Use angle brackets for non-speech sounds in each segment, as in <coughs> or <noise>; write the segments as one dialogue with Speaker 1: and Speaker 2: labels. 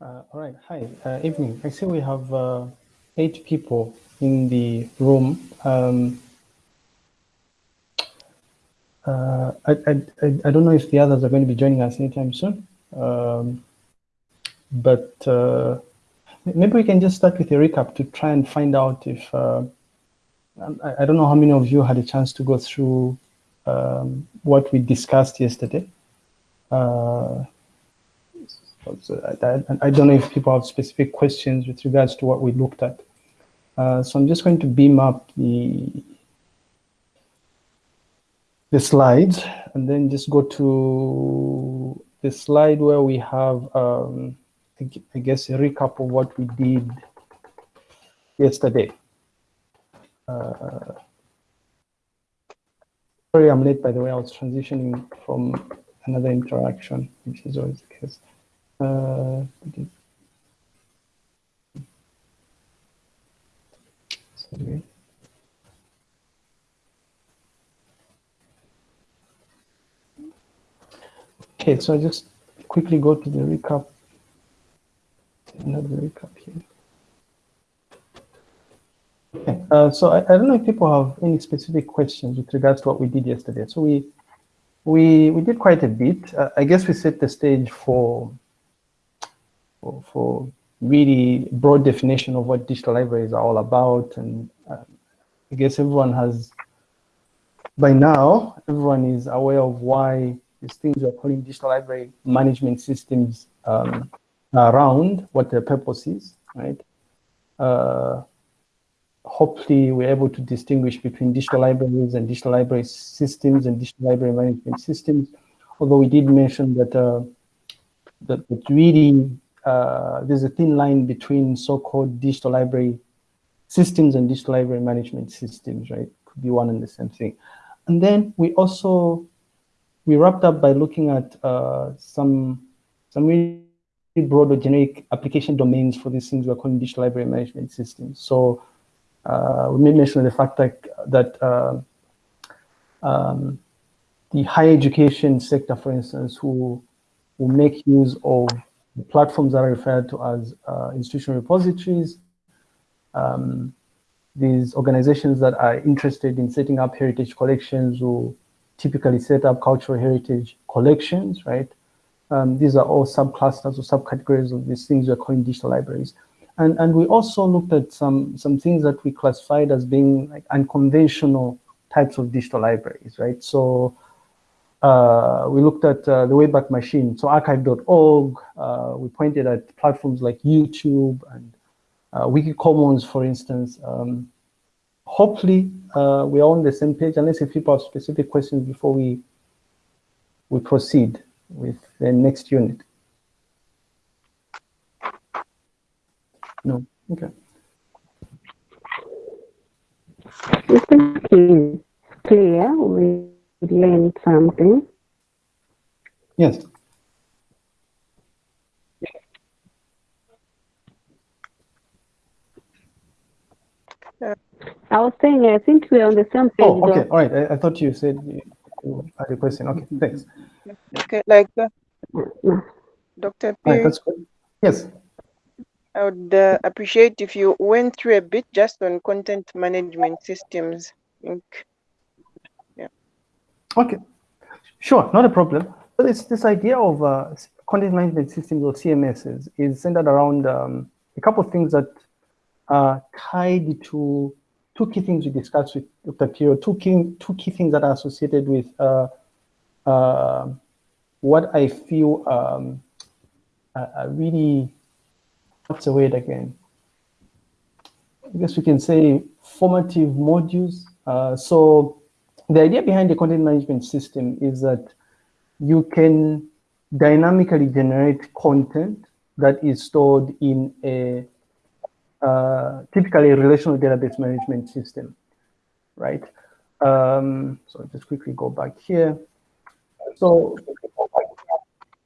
Speaker 1: Uh, all right. Hi. Uh, evening. I see we have uh, eight people in the room. Um, uh, I, I, I don't know if the others are going to be joining us anytime soon. Um, but uh, maybe we can just start with a recap to try and find out if, uh, I, I, don't know how many of you had a chance to go through um, what we discussed yesterday. Uh, I, I, don't know if people have specific questions with regards to what we looked at. Uh, so I'm just going to beam up the the slides and then just go to the slide where we have, um, I guess, a recap of what we did yesterday. Uh, sorry, I'm late, by the way. I was transitioning from another interaction, which is always the case. Uh, sorry. Okay, so I just quickly go to the recap. Another recap here. Okay, uh, so I, I, don't know if people have any specific questions with regards to what we did yesterday. So we we we did quite a bit. Uh, I guess we set the stage for, for for really broad definition of what digital libraries are all about, and uh, I guess everyone has by now everyone is aware of why these things we're calling digital library management systems um, around what their purpose is, right? Uh, hopefully we're able to distinguish between digital libraries and digital library systems and digital library management systems. Although we did mention that, uh, that, that really uh, there's a thin line between so-called digital library systems and digital library management systems, right? Could be one and the same thing. And then we also we wrapped up by looking at uh, some some really broad or generic application domains for these things we're calling digital library management systems. So uh, we may mention the fact that, that uh, um, the higher education sector, for instance, who will make use of the platforms that are referred to as uh, institutional repositories, um, these organizations that are interested in setting up heritage collections will typically set up cultural heritage collections, right? Um, these are all subclusters or subcategories of these things we're calling digital libraries. And, and we also looked at some, some things that we classified as being like unconventional types of digital libraries, right? So uh, we looked at uh, the Wayback Machine, so archive.org. Uh, we pointed at platforms like YouTube and uh, Wikicommons, for instance. Um, hopefully uh, we're on the same page, unless if people have specific questions before we we proceed with the next unit. No, okay.
Speaker 2: Clear. Learned something.
Speaker 1: Yes.
Speaker 2: I was saying, I think we're on the same page.
Speaker 1: Oh, okay. Though. All right. I, I, thought you said you had a question. Okay, thanks.
Speaker 3: Okay, like uh, Dr. P.
Speaker 1: Right. Yes.
Speaker 3: I would uh, appreciate if you went through a bit just on content management systems. Yeah.
Speaker 1: Okay. Sure, not a problem. But it's this idea of uh, content management systems or CMSs is centered around um, a couple of things that are tied to two key things we discussed with Dr. Pio, two key, two key things that are associated with uh, uh, what I feel um, really, what's the word again? I guess we can say formative modules. Uh, so the idea behind the content management system is that you can dynamically generate content that is stored in a uh, typically a relational database management system, right? Um, so just quickly go back here. So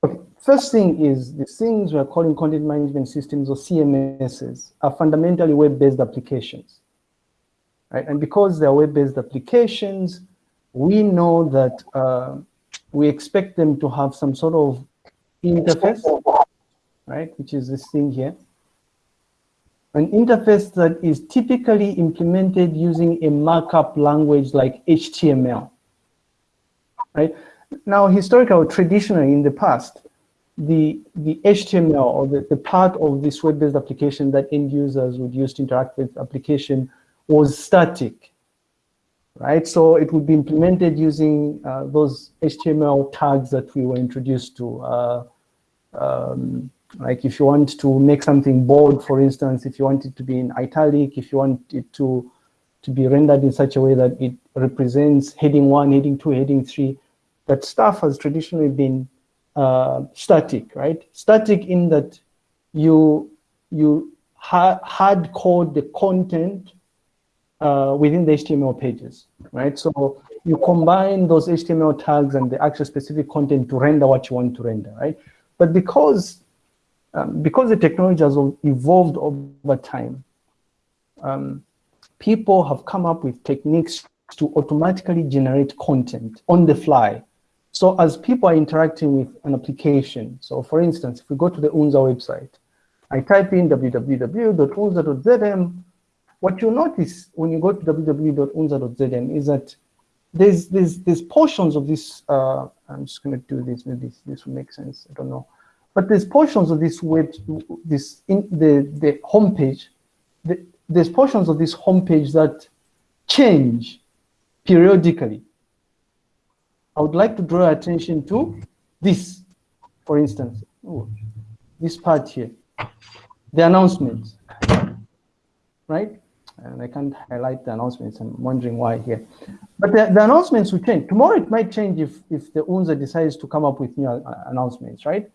Speaker 1: okay, first thing is the things we're calling content management systems or CMSs are fundamentally web-based applications, right? And because they're web-based applications, we know that uh, we expect them to have some sort of interface right? Which is this thing here. An interface that is typically implemented using a markup language like HTML, right? Now, historically, traditionally in the past, the, the HTML or the, the part of this web-based application that end users would use to interact with application was static, right? So it would be implemented using uh, those HTML tags that we were introduced to. Uh, um, like if you want to make something bold, for instance, if you want it to be in italic, if you want it to, to be rendered in such a way that it represents heading one, heading two, heading three, that stuff has traditionally been uh, static, right? Static in that you you ha hard code the content uh, within the HTML pages, right? So you combine those HTML tags and the actual specific content to render what you want to render, right? But because um, because the technology has evolved over time, um, people have come up with techniques to automatically generate content on the fly so as people are interacting with an application, so for instance, if we go to the UNZA website, I type in www.unza.zm, what you notice when you go to www.unza.zm is that there's, there's, there's portions of this, uh, I'm just gonna do this, maybe this, this will make sense, I don't know. But there's portions of this web, this, in the, the homepage, the, there's portions of this homepage that change periodically. I would like to draw attention to this, for instance, this part here, the announcements, right? And I can't highlight the announcements. I'm wondering why here. But the, the announcements will change. Tomorrow it might change if, if the UNZA decides to come up with new uh, announcements, right?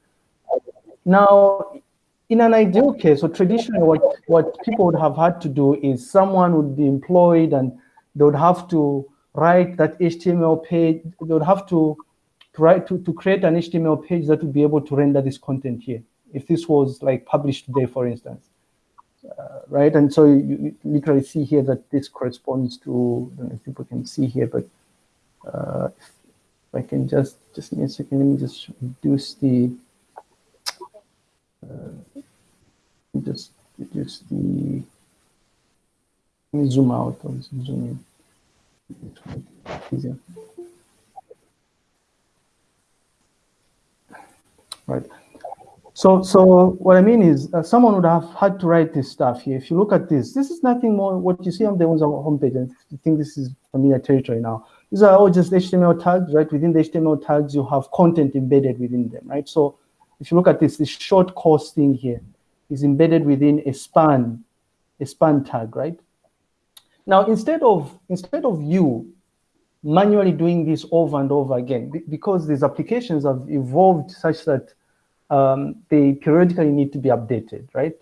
Speaker 1: Now, in an ideal case, or traditionally what, what people would have had to do is someone would be employed and they would have to write that HTML page, they would have to, to write to, to create an HTML page that would be able to render this content here. If this was like published today, for instance, uh, right? And so you, you, literally see here that this corresponds to, I don't know if people can see here, but uh, if I can just, just give a second, let me just reduce the, uh, just reduce the, let me zoom out or zoom in easier. Right. So, so what I mean is uh, someone would have had to write this stuff here. If you look at this, this is nothing more what you see on the one's homepage. And I think this is familiar territory now. These are all just HTML tags, right? Within the HTML tags, you have content embedded within them, right? So if you look at this, this short course thing here is embedded within a span, a span tag, right? Now, instead of, instead of you manually doing this over and over again, because these applications have evolved such that um, they periodically need to be updated, right?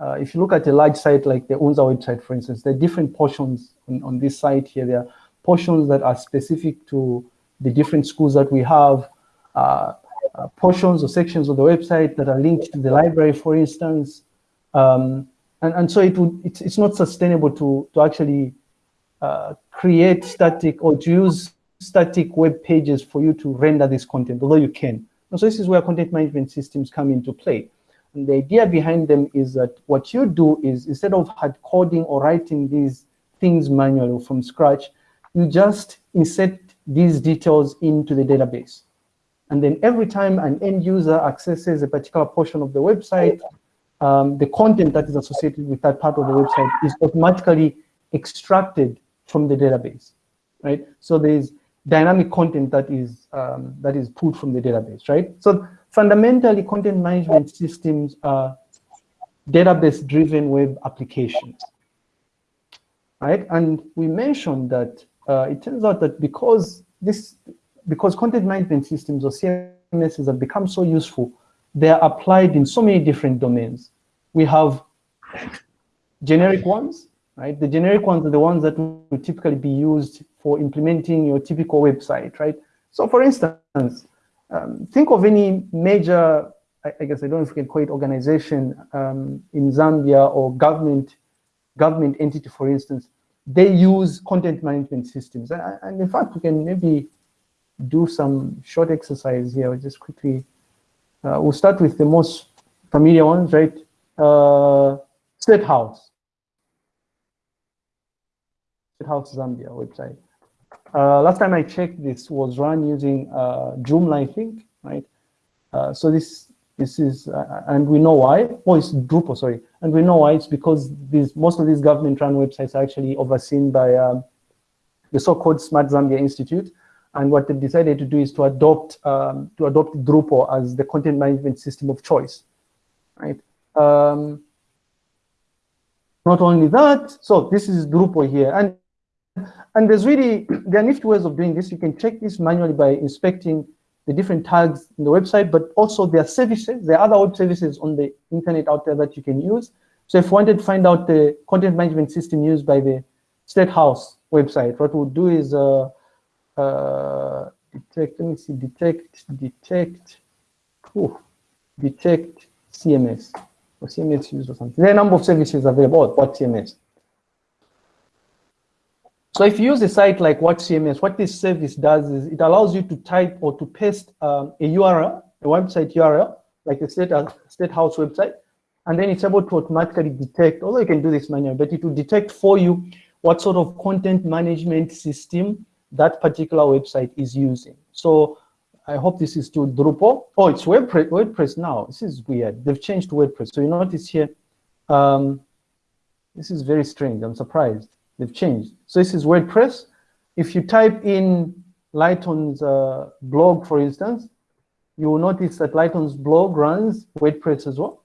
Speaker 1: Uh, if you look at a large site like the UNZA website, for instance, there are different portions on, on this site here. There are portions that are specific to the different schools that we have, uh, uh, portions or sections of the website that are linked to the library, for instance. Um, and, and so it would, it's, it's not sustainable to, to actually uh, create static or to use static web pages for you to render this content, although you can. And so this is where content management systems come into play. And the idea behind them is that what you do is instead of hard coding or writing these things manually from scratch, you just insert these details into the database. And then every time an end user accesses a particular portion of the website, um, the content that is associated with that part of the website is automatically extracted from the database, right? So there's dynamic content that is um, that is pulled from the database, right? So fundamentally, content management systems are database-driven web applications, right? And we mentioned that uh, it turns out that because this, because content management systems or CMSs have become so useful, they are applied in so many different domains. We have generic ones, right? The generic ones are the ones that will typically be used for implementing your typical website, right? So for instance, um, think of any major, I, I, guess I don't know if we can call it organization um, in Zambia or government, government entity, for instance, they use content management systems. And, in fact, we can maybe do some short exercise here, just quickly uh, we'll start with the most familiar ones, right? Uh, State House. State House Zambia website. Uh, last time I checked, this was run using uh, Joomla, I think, right? Uh, so this this is, uh, and we know why. Oh, it's Drupal, sorry. And we know why. It's because these most of these government-run websites are actually overseen by um, the so-called Smart Zambia Institute. And what they've decided to do is to adopt um, to adopt Drupal as the content management system of choice, right? Um, not only that, so this is Drupal here, and and there's really there are nifty ways of doing this. You can check this manually by inspecting the different tags in the website, but also there are services, there are other web services on the internet out there that you can use. So if you wanted to find out the content management system used by the State House website, what we'll do is uh, uh, detect, let me see, detect, detect, ooh, detect CMS, or CMS used or something. There are a number of services available, what CMS? So if you use a site like WhatCMS, what this service does is it allows you to type or to paste um, a URL, a website URL, like a state, uh, state house website, and then it's able to automatically detect, although you can do this manually, but it will detect for you what sort of content management system that particular website is using. So I hope this is to Drupal. Oh, it's WordPress, WordPress now. This is weird. They've changed WordPress. So you notice here, um, this is very strange. I'm surprised. They've changed. So this is WordPress. If you type in Lighton's uh, blog, for instance, you will notice that Lighton's blog runs WordPress as well.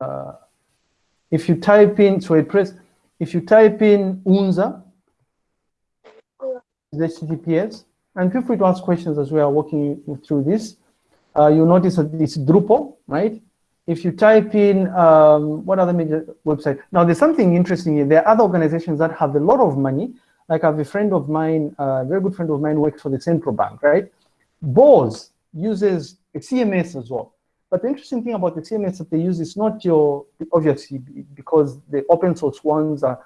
Speaker 1: Uh, if you type in so WordPress, if you type in Unza, HTTPS, and feel free to ask questions as we are walking through this. Uh, you'll notice that it's Drupal, right? If you type in um, what other major website? Now there's something interesting here. There are other organizations that have a lot of money. Like i have a friend of mine a very good friend of mine works for the central bank right? BoZ uses a cms as well. But the interesting thing about the cms that they use is not your obviously because the open source ones are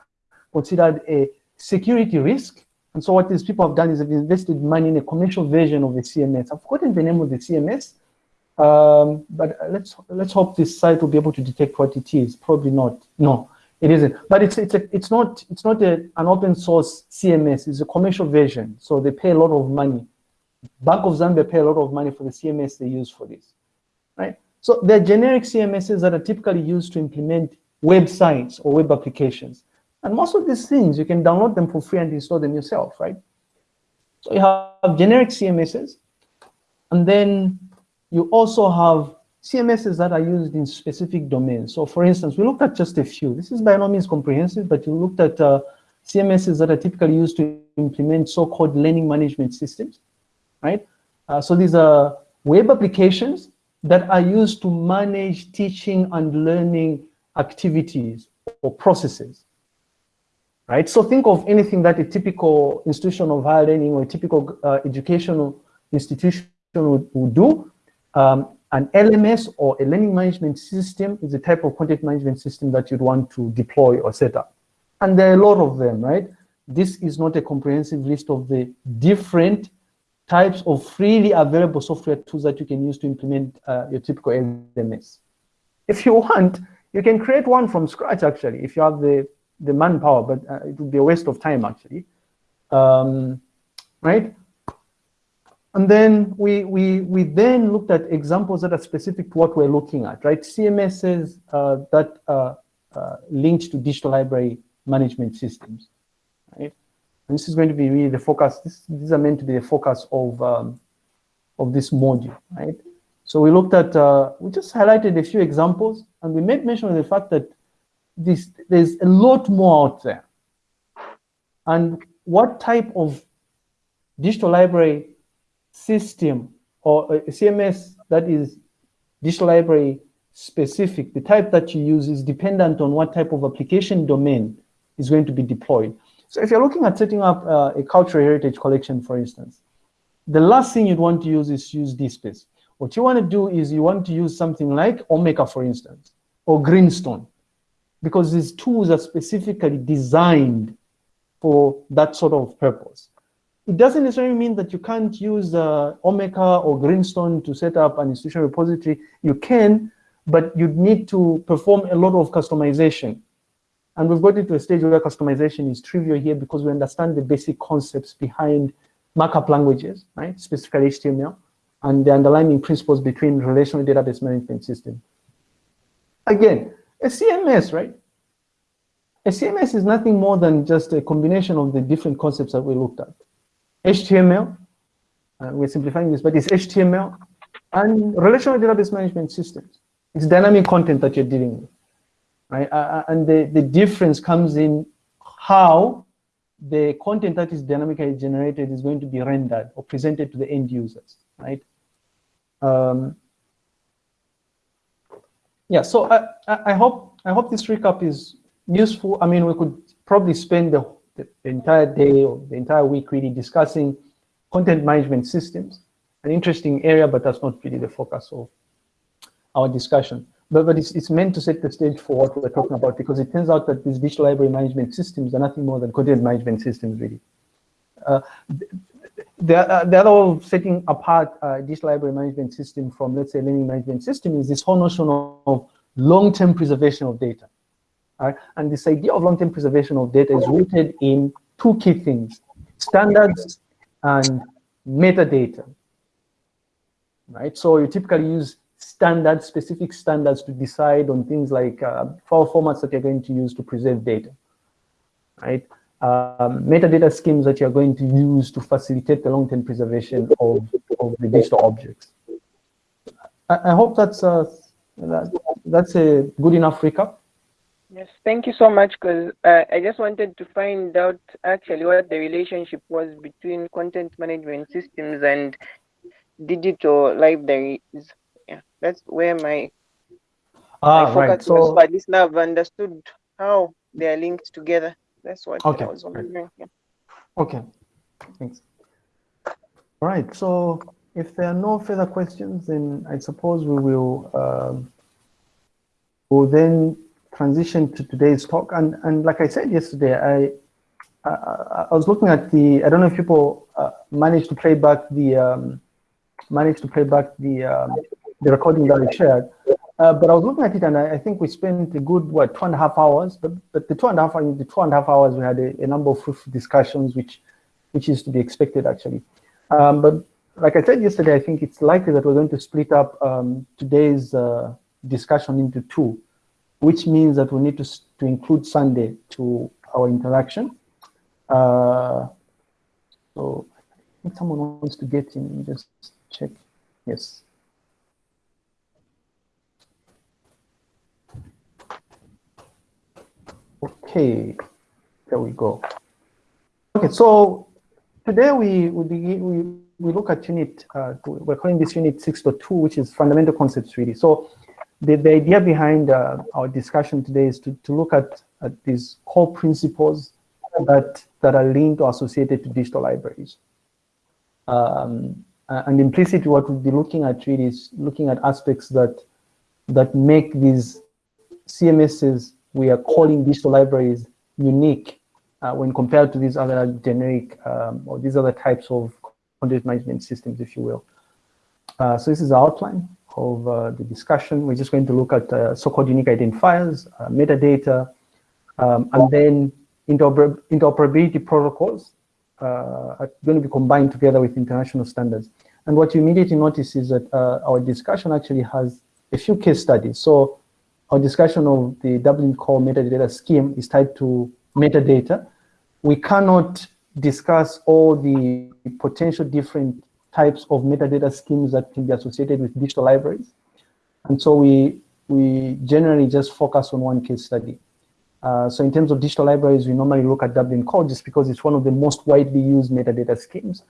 Speaker 1: considered a security risk. And so what these people have done is they've invested money in a commercial version of the cms i've forgotten the name of the cms um, but let's let's hope this site will be able to detect what it is. Probably not. No, it isn't. But it's it's a, it's not it's not a, an open source CMS. It's a commercial version. So they pay a lot of money. Bank of Zambia pay a lot of money for the CMS they use for this, right? So they're generic CMSs that are typically used to implement websites or web applications. And most of these things, you can download them for free and install them yourself, right? So you have generic CMSs, and then you also have CMSs that are used in specific domains. So for instance, we looked at just a few. This is by no means comprehensive, but you looked at uh, CMSs that are typically used to implement so-called learning management systems, right? Uh, so these are web applications that are used to manage teaching and learning activities or processes, right? So think of anything that a typical institution of higher learning or a typical uh, educational institution would, would do um, an LMS or a learning management system is the type of content management system that you'd want to deploy or set up. And there are a lot of them, right? This is not a comprehensive list of the different types of freely available software tools that you can use to implement uh, your typical LMS. If you <laughs> want, you can create one from scratch, actually, if you have the, the manpower, but uh, it would be a waste of time, actually. Um, right? And then we, we, we then looked at examples that are specific to what we're looking at, right? CMSs uh, that are uh, linked to digital library management systems, right? And this is going to be really the focus. This, these are meant to be the focus of, um, of this module, right? So we looked at, uh, we just highlighted a few examples and we made mention of the fact that this, there's a lot more out there. And what type of digital library system or a CMS that is digital library specific, the type that you use is dependent on what type of application domain is going to be deployed. So if you're looking at setting up uh, a cultural heritage collection, for instance, the last thing you'd want to use is use DSpace. What you want to do is you want to use something like Omeka, for instance, or Greenstone, because these tools are specifically designed for that sort of purpose. It doesn't necessarily mean that you can't use uh, Omeka or Greenstone to set up an institutional repository. You can, but you'd need to perform a lot of customization. And we've got into a stage where customization is trivial here because we understand the basic concepts behind markup languages, right? Specifically HTML and the underlying principles between relational database management system. Again, a CMS, right? A CMS is nothing more than just a combination of the different concepts that we looked at. HTML, uh, we're simplifying this, but it's HTML and relational database management systems. It's dynamic content that you're dealing with, right? Uh, uh, and the, the difference comes in how the content that is dynamically generated is going to be rendered or presented to the end users, right? Um, yeah, so I, I hope I hope this recap is useful. I mean, we could probably spend the, the entire day or the entire week really discussing content management systems, an interesting area, but that's not really the focus of our discussion. But, but it's, it's meant to set the stage for what we're talking about because it turns out that these digital library management systems are nothing more than content management systems, really. Uh, the, uh, the other setting apart uh, digital library management system from, let's say, learning management system is this whole notion of long-term preservation of data. Right? And this idea of long-term preservation of data is rooted in two key things, standards and metadata. Right? So you typically use standards, specific standards to decide on things like uh, file formats that you're going to use to preserve data. Right? Um, metadata schemes that you're going to use to facilitate the long-term preservation of, of the digital objects. I, I hope that's uh, that, that's a good enough recap.
Speaker 3: Yes, thank you so much because uh, I just wanted to find out actually what the relationship was between content management systems and digital libraries. Yeah, that's where my,
Speaker 1: ah,
Speaker 3: my focus
Speaker 1: right.
Speaker 3: was.
Speaker 1: So,
Speaker 3: But at least now I've understood how they are linked together. That's what
Speaker 1: Okay,
Speaker 3: I was wondering. Yeah.
Speaker 1: okay, thanks. All right, so if there are no further questions, then I suppose we will um, we'll then transition to today's talk. And, and like I said yesterday, I, I, I was looking at the, I don't know if people uh, managed to play back the, um, managed to play back the, um, the recording that I shared. Uh, but I was looking at it and I, I, think we spent a good, what, two and a half hours, but, but the two and a half, the two and a half hours, we had a, a number of fruitful discussions, which, which is to be expected actually. Um, but like I said yesterday, I think it's likely that we're going to split up um, today's uh, discussion into two which means that we need to, to include Sunday to our interaction. Uh, so I think someone wants to get in, just check. Yes. Okay, there we go. Okay, so today we we begin, we we look at unit. Uh, we're calling this unit 6.2, which is fundamental concepts really. So the, the idea behind uh, our discussion today is to, to look at, at these core principles that, that are linked or associated to digital libraries. Um, and implicitly what we'll be looking at really is looking at aspects that, that make these CMSs we are calling digital libraries unique uh, when compared to these other generic um, or these other types of content management systems, if you will. Uh, so this is our outline of uh, the discussion. We're just going to look at uh, so-called unique identifiers, uh, metadata, um, and then interoper interoperability protocols uh, are going to be combined together with international standards. And what you immediately notice is that uh, our discussion actually has a few case studies. So our discussion of the Dublin Core metadata scheme is tied to metadata. We cannot discuss all the potential different types of metadata schemes that can be associated with digital libraries. And so we, we generally just focus on one case study. Uh, so in terms of digital libraries, we normally look at Dublin Core just because it's one of the most widely used metadata schemes.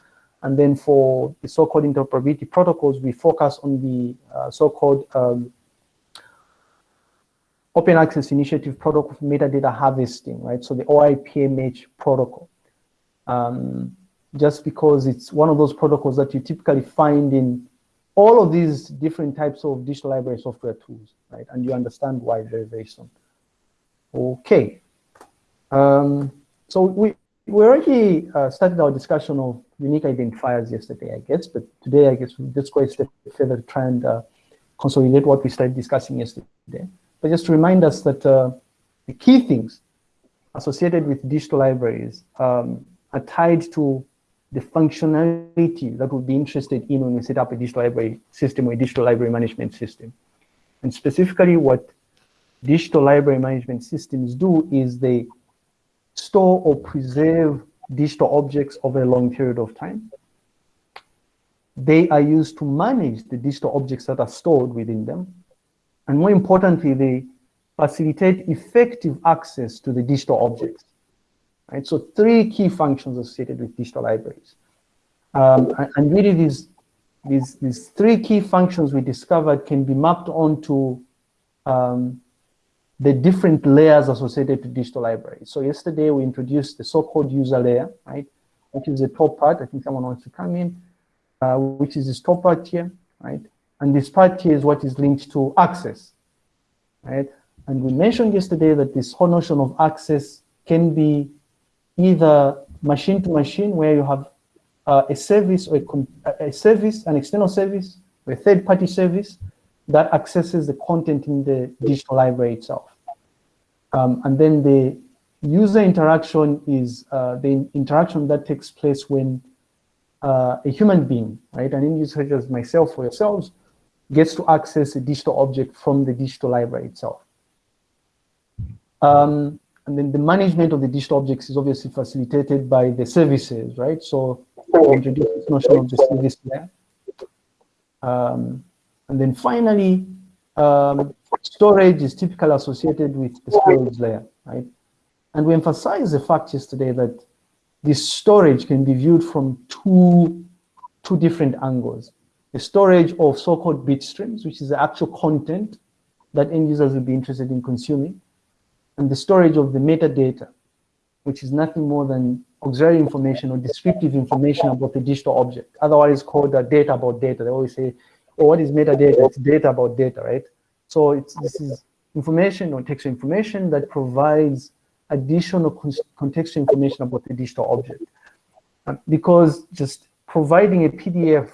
Speaker 1: And then for the so-called interoperability protocols, we focus on the uh, so-called um, Open Access Initiative Protocol for Metadata Harvesting, right? So the OAI-PMH protocol. Um, just because it's one of those protocols that you typically find in all of these different types of digital library software tools, right? And you understand why very, very soon. Okay. Um, so we, we already uh, started our discussion of unique identifiers yesterday, I guess, but today I guess we'll just go a step further to try and uh, consolidate what we started discussing yesterday. But just to remind us that uh, the key things associated with digital libraries um, are tied to the functionality that we'll be interested in when we set up a digital library system or a digital library management system. And specifically what digital library management systems do is they store or preserve digital objects over a long period of time. They are used to manage the digital objects that are stored within them. And more importantly, they facilitate effective access to the digital objects. Right? So three key functions associated with digital libraries. Um, and really these, these, these three key functions we discovered can be mapped onto um, the different layers associated to digital libraries. So yesterday we introduced the so-called user layer, right? Which is the top part. I think someone wants to come in, uh, which is this top part here, right? And this part here is what is linked to access, right? And we mentioned yesterday that this whole notion of access can be either machine to machine where you have uh, a service or a, a, service, an external service, or a third party service that accesses the content in the digital library itself. Um, and then the user interaction is uh, the interaction that takes place when uh, a human being, right, an end user such as myself or yourselves, gets to access a digital object from the digital library itself. Um, and then the management of the digital objects is obviously facilitated by the services, right? So introduce this notion of the service layer. Um, and then finally, um, storage is typically associated with the storage layer, right? And we emphasized the fact yesterday that this storage can be viewed from two, two different angles. The storage of so-called bit streams, which is the actual content that end users will be interested in consuming, and the storage of the metadata, which is nothing more than auxiliary information or descriptive information about the digital object, otherwise called uh, data about data. They always say, oh, what is metadata? It's data about data, right? So it's, this is information or textual information that provides additional contextual information about the digital object. Uh, because just providing a PDF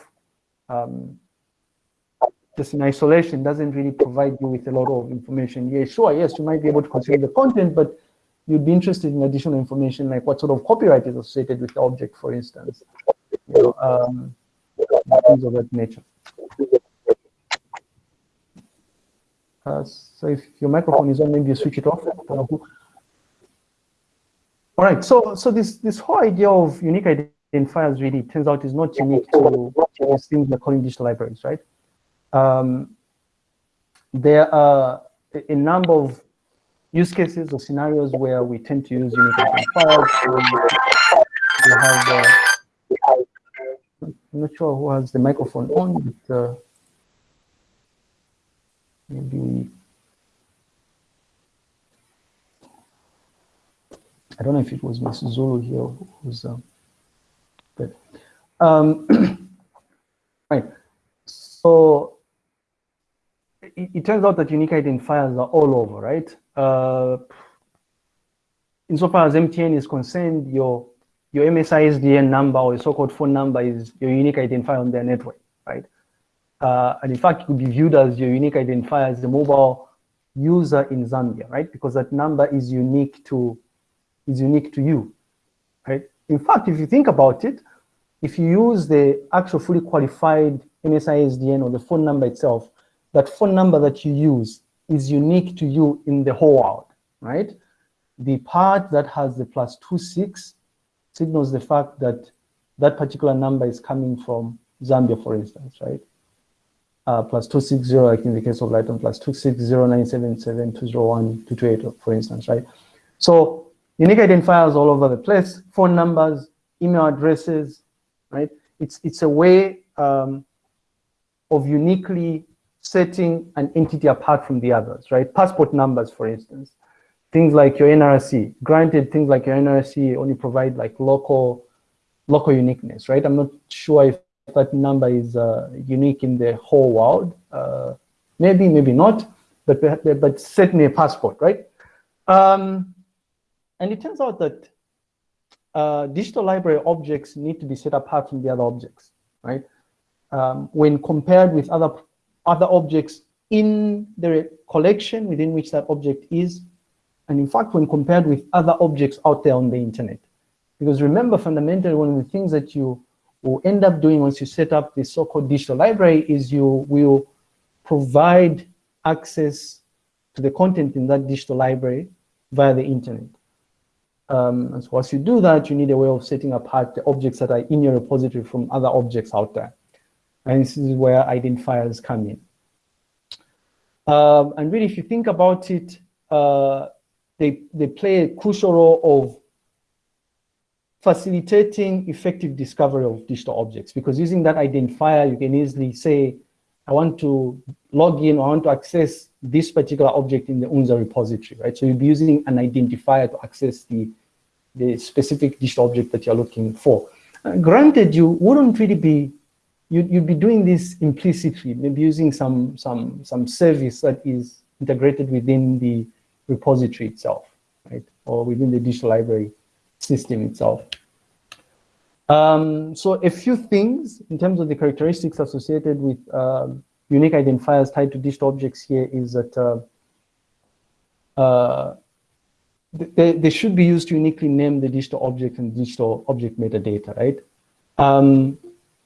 Speaker 1: um, just in isolation doesn't really provide you with a lot of information. Yeah, sure, yes, you might be able to consume the content, but you'd be interested in additional information like what sort of copyright is associated with the object, for instance, you know, um, things of that nature. Uh, so if your microphone is on, maybe you switch it off. All right, so so this this whole idea of unique identifiers really turns out is not unique to these things we're calling digital libraries, right? Um, there are a number of use cases or scenarios where we tend to use identifiers. Um, we have, uh, I'm not sure who has the microphone on, but uh, maybe we, I don't know if it was Ms. Zulu here who's, uh, but, um, <clears throat> right. So it, it, turns out that unique identifiers are all over, right? Uh, insofar as MTN is concerned, your your MSISDN number or your so-called phone number is your unique identifier on their network, right? Uh, and in fact, it could be viewed as your unique identifier as the mobile user in Zambia, right? Because that number is unique to is unique to you, right? In fact, if you think about it, if you use the actual fully qualified MSISDN or the phone number itself, that phone number that you use is unique to you in the whole world, right? The part that has the plus two six signals the fact that that particular number is coming from Zambia, for instance, right? Uh, plus 260, like in the case of Lighton, plus 260977201 for instance, right? So unique identifiers all over the place, phone numbers, email addresses, right? It's, it's a way um, of uniquely setting an entity apart from the others, right? Passport numbers, for instance, things like your NRC. Granted, things like your NRC only provide like local, local uniqueness, right? I'm not sure if that number is uh, unique in the whole world. Uh, maybe, maybe not, but but certainly a passport, right? Um, and it turns out that uh, digital library objects need to be set apart from the other objects, right? Um, when compared with other other objects in the collection within which that object is, and in fact, when compared with other objects out there on the internet. Because remember, fundamentally, one of the things that you will end up doing once you set up the so-called digital library is you will provide access to the content in that digital library via the internet. Um, and so once you do that, you need a way of setting apart the objects that are in your repository from other objects out there. And this is where identifiers come in. Um, and really, if you think about it, uh, they, they play a crucial role of facilitating effective discovery of digital objects because using that identifier, you can easily say, I want to log in, I want to access this particular object in the UNZA repository, right? So you'll be using an identifier to access the, the specific digital object that you're looking for. Uh, granted, you wouldn't really be, you'd, you'd be doing this implicitly, maybe using some, some, some service that is integrated within the repository itself, right? Or within the digital library system itself. Um, so a few things in terms of the characteristics associated with um, unique identifiers tied to digital objects here is that uh, uh, they, they should be used to uniquely name the digital object and digital object metadata, right? Um,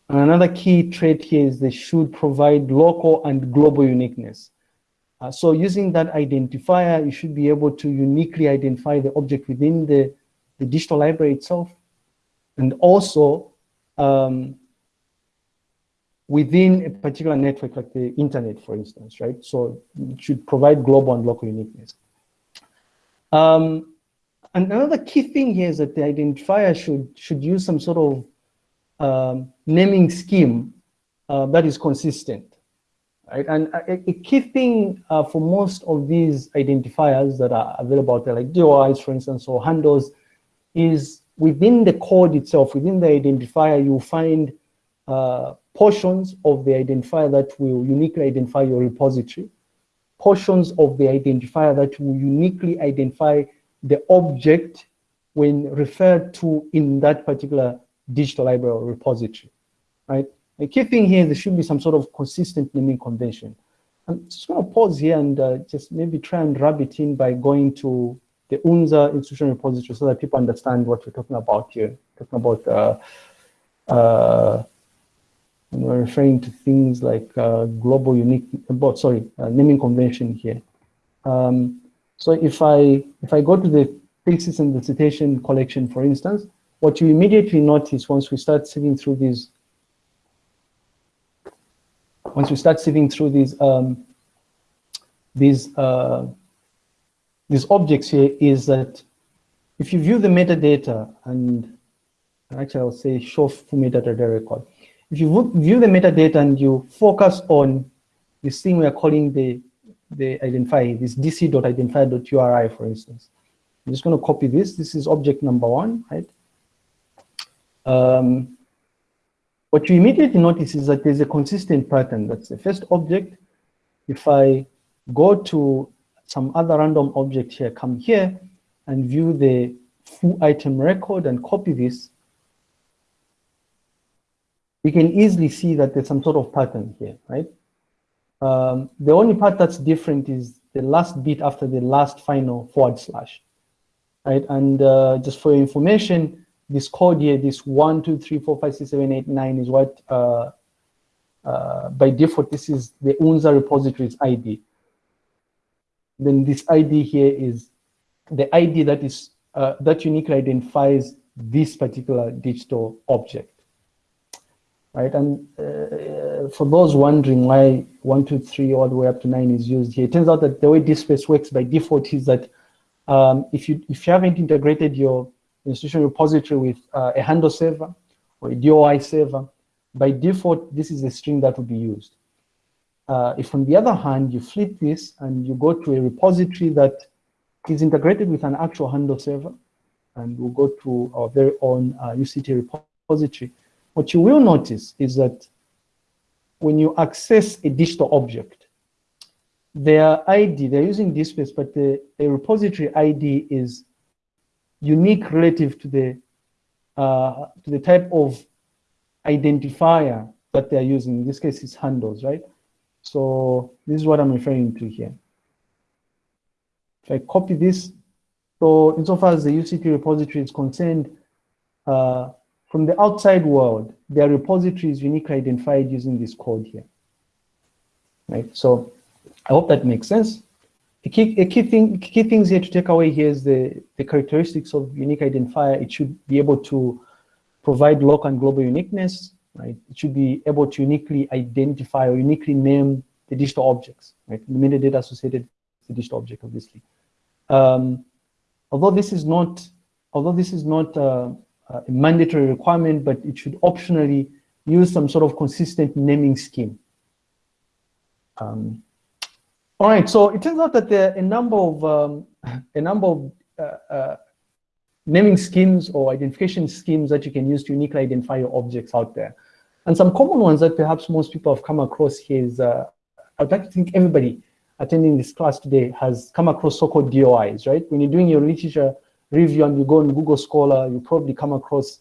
Speaker 1: another key trait here is they should provide local and global uniqueness. Uh, so using that identifier, you should be able to uniquely identify the object within the, the digital library itself and also um, within a particular network like the internet, for instance, right? So it should provide global and local uniqueness. Um, and another key thing here is that the identifier should, should use some sort of um, naming scheme uh, that is consistent. Right? And a, a key thing uh, for most of these identifiers that are available out there, like DOIs, for instance, or handles, is within the code itself, within the identifier, you'll find uh, portions of the identifier that will uniquely identify your repository, portions of the identifier that will uniquely identify the object when referred to in that particular digital library or repository, right? The key thing here, there should be some sort of consistent naming convention. I'm just going to pause here and uh, just maybe try and rub it in by going to the UNZA institutional repository so that people understand what we're talking about here. Talking about, uh, uh, we're referring to things like uh, global unique, about, sorry, uh, naming convention here. Um, so if I, if I go to the thesis and the citation collection, for instance, what you immediately notice once we start sifting through these once we start sifting through these um, these uh, these objects here is that if you view the metadata and actually I'll say show full metadata record. If you view the metadata and you focus on this thing we are calling the the identifier, this dc.identifier.uri, for instance. I'm just going to copy this. This is object number one, right? Um, what you immediately notice is that there's a consistent pattern. That's the first object. If I go to some other random object here, come here and view the full item record and copy this, you can easily see that there's some sort of pattern here, right? Um, the only part that's different is the last bit after the last final forward slash, right? And uh, just for your information, this code here, this one, two, three, four, five, six, seven, eight, nine is what, uh, uh, by default, this is the UNZA repository's ID then this ID here is the ID that is uh, that uniquely identifies this particular digital object. Right, and uh, for those wondering why one, two, three, all the way up to nine is used here, it turns out that the way DSpace works by default is that um, if you if you haven't integrated your institutional repository with uh, a handle server or a DOI server, by default, this is the string that will be used. Uh, if on the other hand, you flip this and you go to a repository that is integrated with an actual handle server, and we'll go to our very own uh, UCT repository, what you will notice is that when you access a digital object, their ID, they're using DSpace, but the, the repository ID is unique relative to the, uh, to the type of identifier that they're using. In this case, it's handles, right? So this is what I'm referring to here. If I copy this, so insofar as the UCT repository is concerned, uh, from the outside world, their repository is uniquely identified using this code here. Right, so I hope that makes sense. The key, a key, thing, key things here to take away here is the, the characteristics of unique identifier. It should be able to provide local and global uniqueness, right? It should be able to uniquely identify or uniquely name the digital objects, right? The metadata associated with the digital object, obviously. Um, although this is not, although this is not uh, a mandatory requirement, but it should optionally use some sort of consistent naming scheme. Um, all right, so it turns out that there are a number of um, a number of uh, uh, naming schemes or identification schemes that you can use to uniquely identify your objects out there. And some common ones that perhaps most people have come across here is, uh, I'd like to think everybody attending this class today has come across so-called DOIs, right? When you're doing your literature review and you go on Google Scholar, you probably come across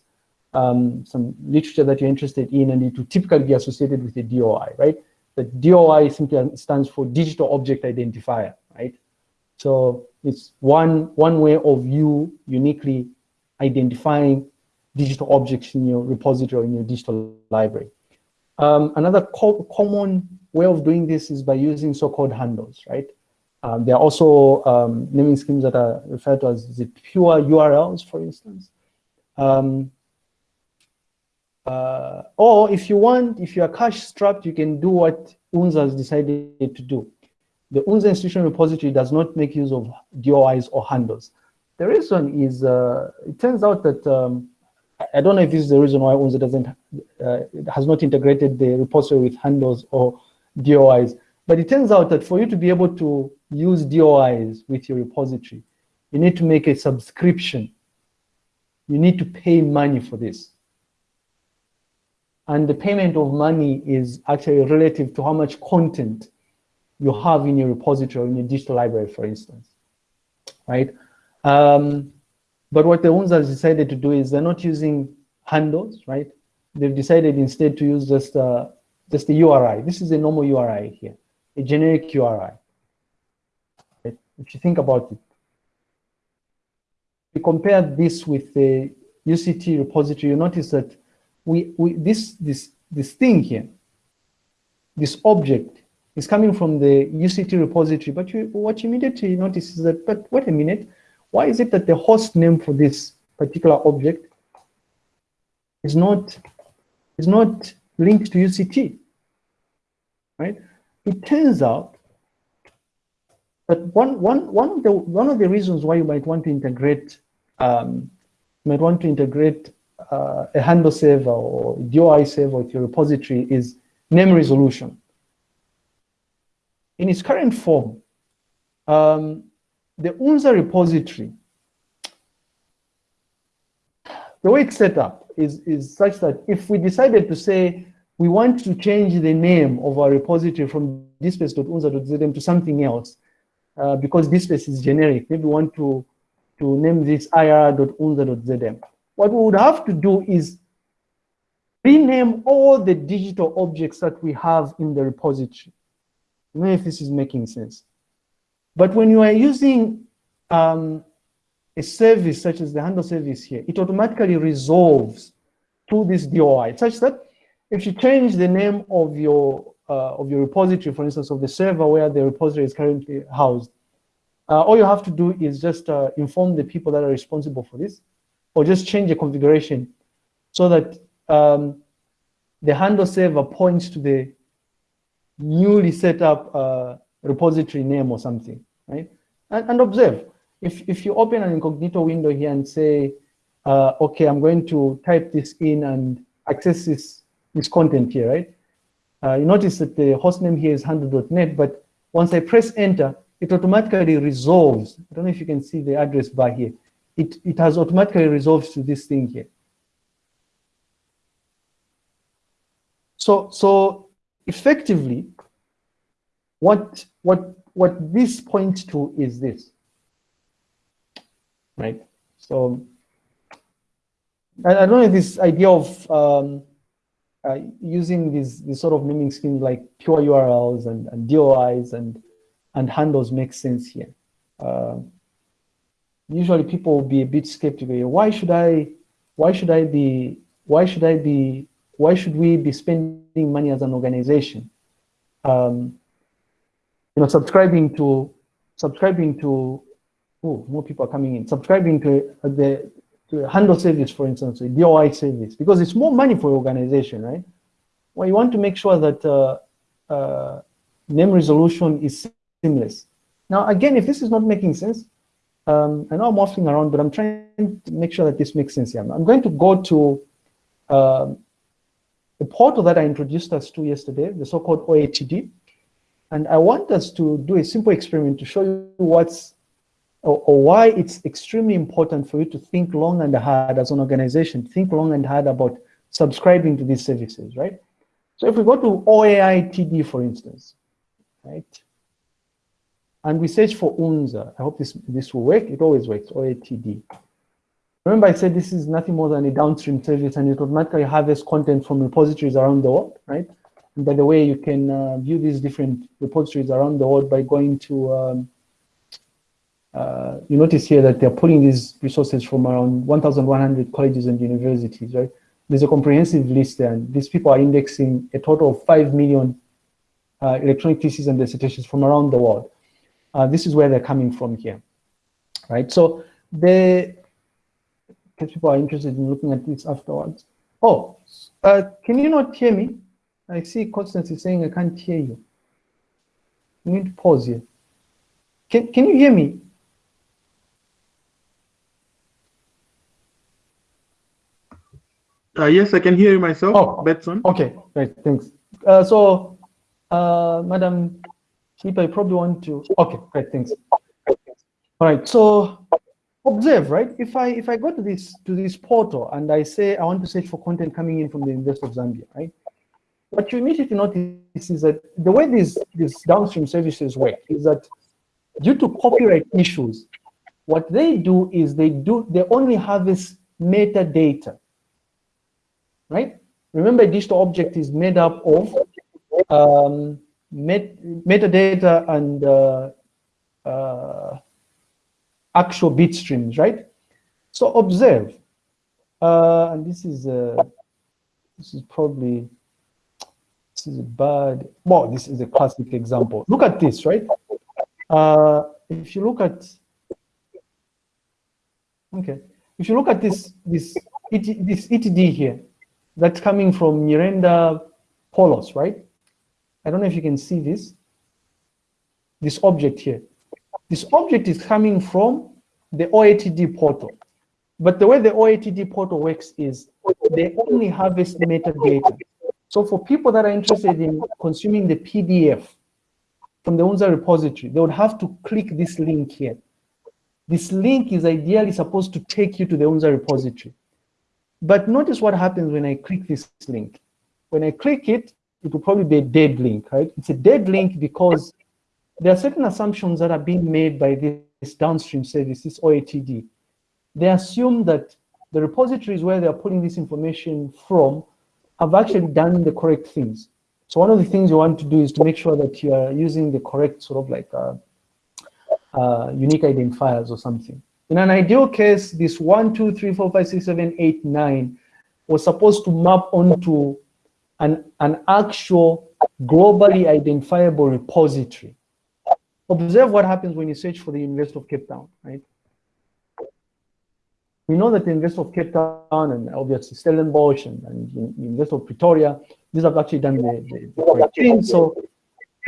Speaker 1: um, some literature that you're interested in and it will typically be associated with a DOI, right? The DOI simply stands for Digital Object Identifier, right? So it's one, one way of you uniquely identifying digital objects in your repository in your digital library. Um, another co common way of doing this is by using so-called handles, right? Um, there are also um, naming schemes that are referred to as the pure URLs, for instance. Um, uh, or if you want, if you are cash strapped, you can do what UNZA has decided to do. The UNZA institutional repository does not make use of DOIs or handles. The reason is, uh, it turns out that, um, I don't know if this is the reason why UNZA doesn't, uh, has not integrated the repository with handles or DOIs, but it turns out that for you to be able to use DOIs with your repository, you need to make a subscription. You need to pay money for this. And the payment of money is actually relative to how much content you have in your repository, in your digital library, for instance, right? Um, but what the ones have decided to do is they're not using handles, right? They've decided instead to use just, just the URI. This is a normal URI here, a generic URI. Right? If you think about it, you compare this with the UCT repository, you notice that we, we this, this, this thing here, this object is coming from the UCT repository, but you, what you immediately notice is that, but wait a minute, why is it that the host name for this particular object is not, is not linked to UCT, right? It turns out that one, one, one, of the, one of the reasons why you might want to integrate, um, might want to integrate uh, a handle server or DOI server with your repository is name resolution. In its current form, um, the UNZA repository, the way it's set up is, is such that if we decided to say we want to change the name of our repository from dspace.unza.zm to something else, uh, because dspace is generic, maybe we want to, to name this ir.unza.zm. What we would have to do is rename all the digital objects that we have in the repository. I don't know if this is making sense. But when you are using um, a service such as the handle service here, it automatically resolves to this DOI, such that if you change the name of your uh, of your repository, for instance, of the server where the repository is currently housed, uh, all you have to do is just uh, inform the people that are responsible for this, or just change the configuration so that um, the handle server points to the newly set up uh, repository name or something, right? And, and, observe, if, if you open an incognito window here and say, uh, okay, I'm going to type this in and access this, this content here, right? Uh, you notice that the hostname here is handle.net, but once I press enter, it automatically resolves. I don't know if you can see the address bar here it, it has automatically resolved to this thing here. So, so effectively, what, what, what this points to is this, right? So I, I don't know if this idea of, um, uh, using these, these sort of naming schemes like pure URLs and, and DOIs and, and handles makes sense here. Uh, usually people will be a bit skeptical. Why should I, why should I be, why should I be, why should we be spending money as an organization? Um, you know, subscribing to, subscribing to, oh, more people are coming in, subscribing to the, to a handle service, for instance, a DOI service, because it's more money for your organization, right? Well, you want to make sure that uh, uh, name resolution is seamless. Now, again, if this is not making sense, um, I know I'm waffling around, but I'm trying to make sure that this makes sense here. I'm going to go to uh, the portal that I introduced us to yesterday, the so-called OATD. And I want us to do a simple experiment to show you what's or, or, why it's extremely important for you to think long and hard as an organization, think long and hard about subscribing to these services, right? So if we go to OATD, for instance, right? And we search for UNZA. I hope this, this will work. It always works, OATD. Remember I said this is nothing more than a downstream service and it automatically harvests content from repositories around the world, right? And by the way, you can uh, view these different repositories around the world by going to, um, uh, you notice here that they're pulling these resources from around 1,100 colleges and universities, right? There's a comprehensive list there, and these people are indexing a total of 5 million uh, electronic theses and dissertations from around the world uh, this is where they're coming from here, right? So they, because people are interested in looking at this afterwards. Oh, uh, can you not hear me? I see Constance is saying I can't hear you. You need to pause here. Can, can you hear me?
Speaker 4: Uh, yes, I can hear you myself,
Speaker 1: oh,
Speaker 4: Betson.
Speaker 1: Okay, great, thanks. Uh, so, uh, Madam Keep, I probably want to, okay, great, thanks. All right, so observe, right? If I if I go to this to this portal and I say I want to search for content coming in from the University of Zambia, right? What you immediately notice is that the way these these downstream services work is that due to copyright issues, what they do is they do they only harvest metadata, right? Remember, digital object is made up of um, met metadata and uh, uh, actual bit streams, right? So observe, uh, and this is uh, this is probably this is a bad. Well, this is a classic example. Look at this, right? Uh, if you look at okay, if you look at this this ET, this ETD here, that's coming from Miranda Polos, right? I don't know if you can see this, this object here. This object is coming from the OATD portal. But the way the OATD portal works is they only harvest metadata. So for people that are interested in consuming the PDF from the UNZA repository, they would have to click this link here. This link is ideally supposed to take you to the UNZA repository. But notice what happens when I click this link. When I click it, it will probably be a dead link, right? It's a dead link because there are certain assumptions that are being made by this downstream service, this OATD. They assume that the repositories where they're pulling this information from have actually done the correct things. So one of the things you want to do is to make sure that you are using the correct sort of like uh, uh, unique identifiers or something. In an ideal case, this one, two, three, four, five, six, seven, eight, nine was supposed to map onto an, an actual globally identifiable repository. Observe what happens when you search for the University of Cape Town, right? We know that the University of Cape Town and obviously Stellenbosch and, and University of Pretoria, these have actually done the, the, the correct thing. So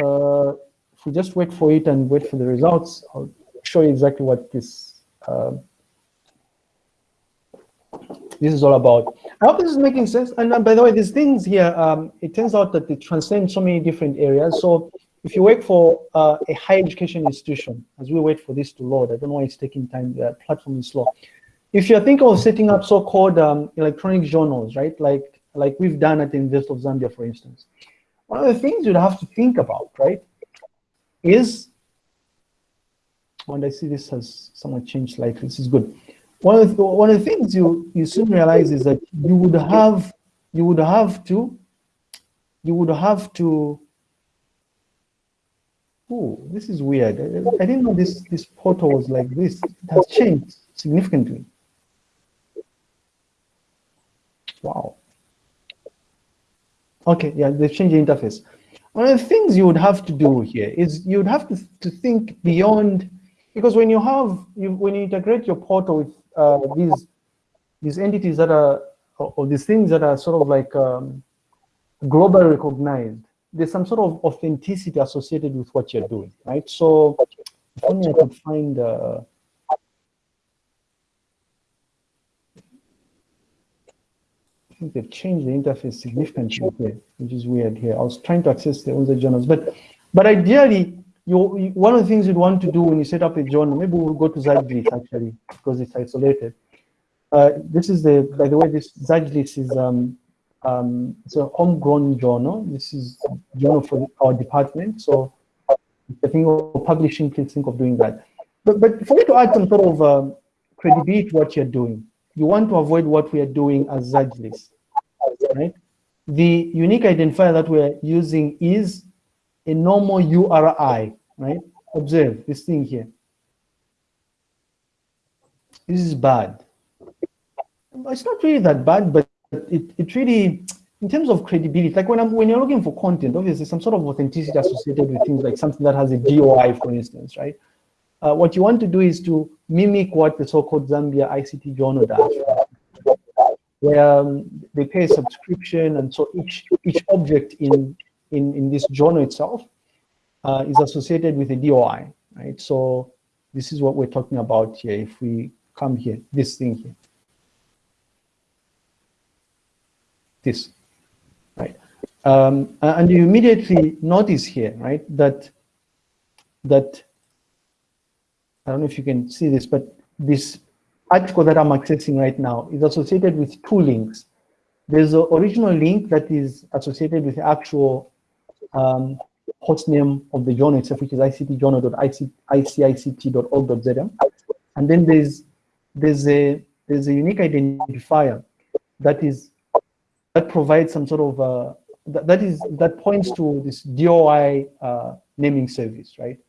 Speaker 1: uh, if we just wait for it and wait for the results, I'll show you exactly what this uh, this is all about. I hope this is making sense. And uh, by the way, these things here, um, it turns out that they transcend so many different areas. So if you work for uh, a higher education institution, as we wait for this to load, I don't know why it's taking time, the platform is slow. If you're thinking of setting up so-called um, electronic journals, right, like, like we've done at the University of Zambia, for instance, one of the things you'd have to think about, right, is, when I see this has somewhat changed slightly, this is good one of the, one of the things you you soon realize is that you would have you would have to you would have to, oh, this is weird. I, I didn't know this, this portal was like this. It has changed significantly. Wow. Okay, yeah, they've changed the interface. One of the things you would have to do here is you would have to, to think beyond, because when you have, you, when you integrate your portal with uh, these, these entities that are, or, these things that are sort of like um, globally recognized, there's some sort of authenticity associated with what you're doing, right? So if only I could find, uh, I think they've changed the interface significantly which is weird here. I was trying to access the UNZA journals, but but ideally, you, one of the things you'd want to do when you set up a journal, maybe we'll go to ZAJLIS actually, because it's isolated. Uh, this is the, by the way, this ZAJLIS is um, um, it's a homegrown journal. This is journal for our department. So you think of publishing, please think of doing that. But, but for you to add some sort of um, credibility to what you're doing, you want to avoid what we are doing as ZAJLIS, right? The unique identifier that we're using is a normal URI, right? Observe this thing here. This is bad. It's not really that bad, but it, it really, in terms of credibility, like when I'm when you're looking for content, obviously some sort of authenticity associated with things like something that has a DOI, for instance, right? Uh, what you want to do is to mimic what the so-called Zambia ICT journal does, where um, they pay a subscription, and so each each object in in in this journal itself uh, is associated with a DOI, right? So this is what we're talking about here. If we come here, this thing here. this, right? Um, and you immediately notice here, right, that that I don't know if you can see this, but this article that I'm accessing right now is associated with two links. There's an original link that is associated with actual um, host name of the journal itself, which is ictjournal.icict.org.zm. And then there's there's a there's a unique identifier that is that provides some sort of uh, that, that is that points to this DOI uh, naming service, right?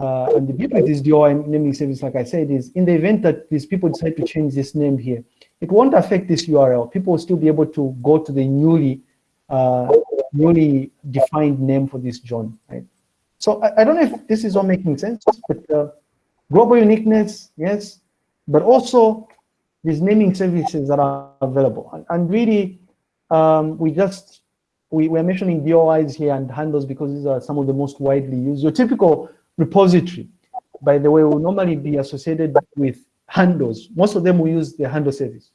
Speaker 1: Uh, and the beauty with this DOI naming service, like I said, is in the event that these people decide to change this name here, it won't affect this URL. People will still be able to go to the newly uh, newly defined name for this John, right? So I, I, don't know if this is all making sense, but uh, global uniqueness, yes, but also these naming services that are available. And, and really, um, we just, we, we're mentioning DOIs here and handles because these are some of the most widely used. Your typical repository, by the way, will normally be associated with handles. Most of them will use the handle service.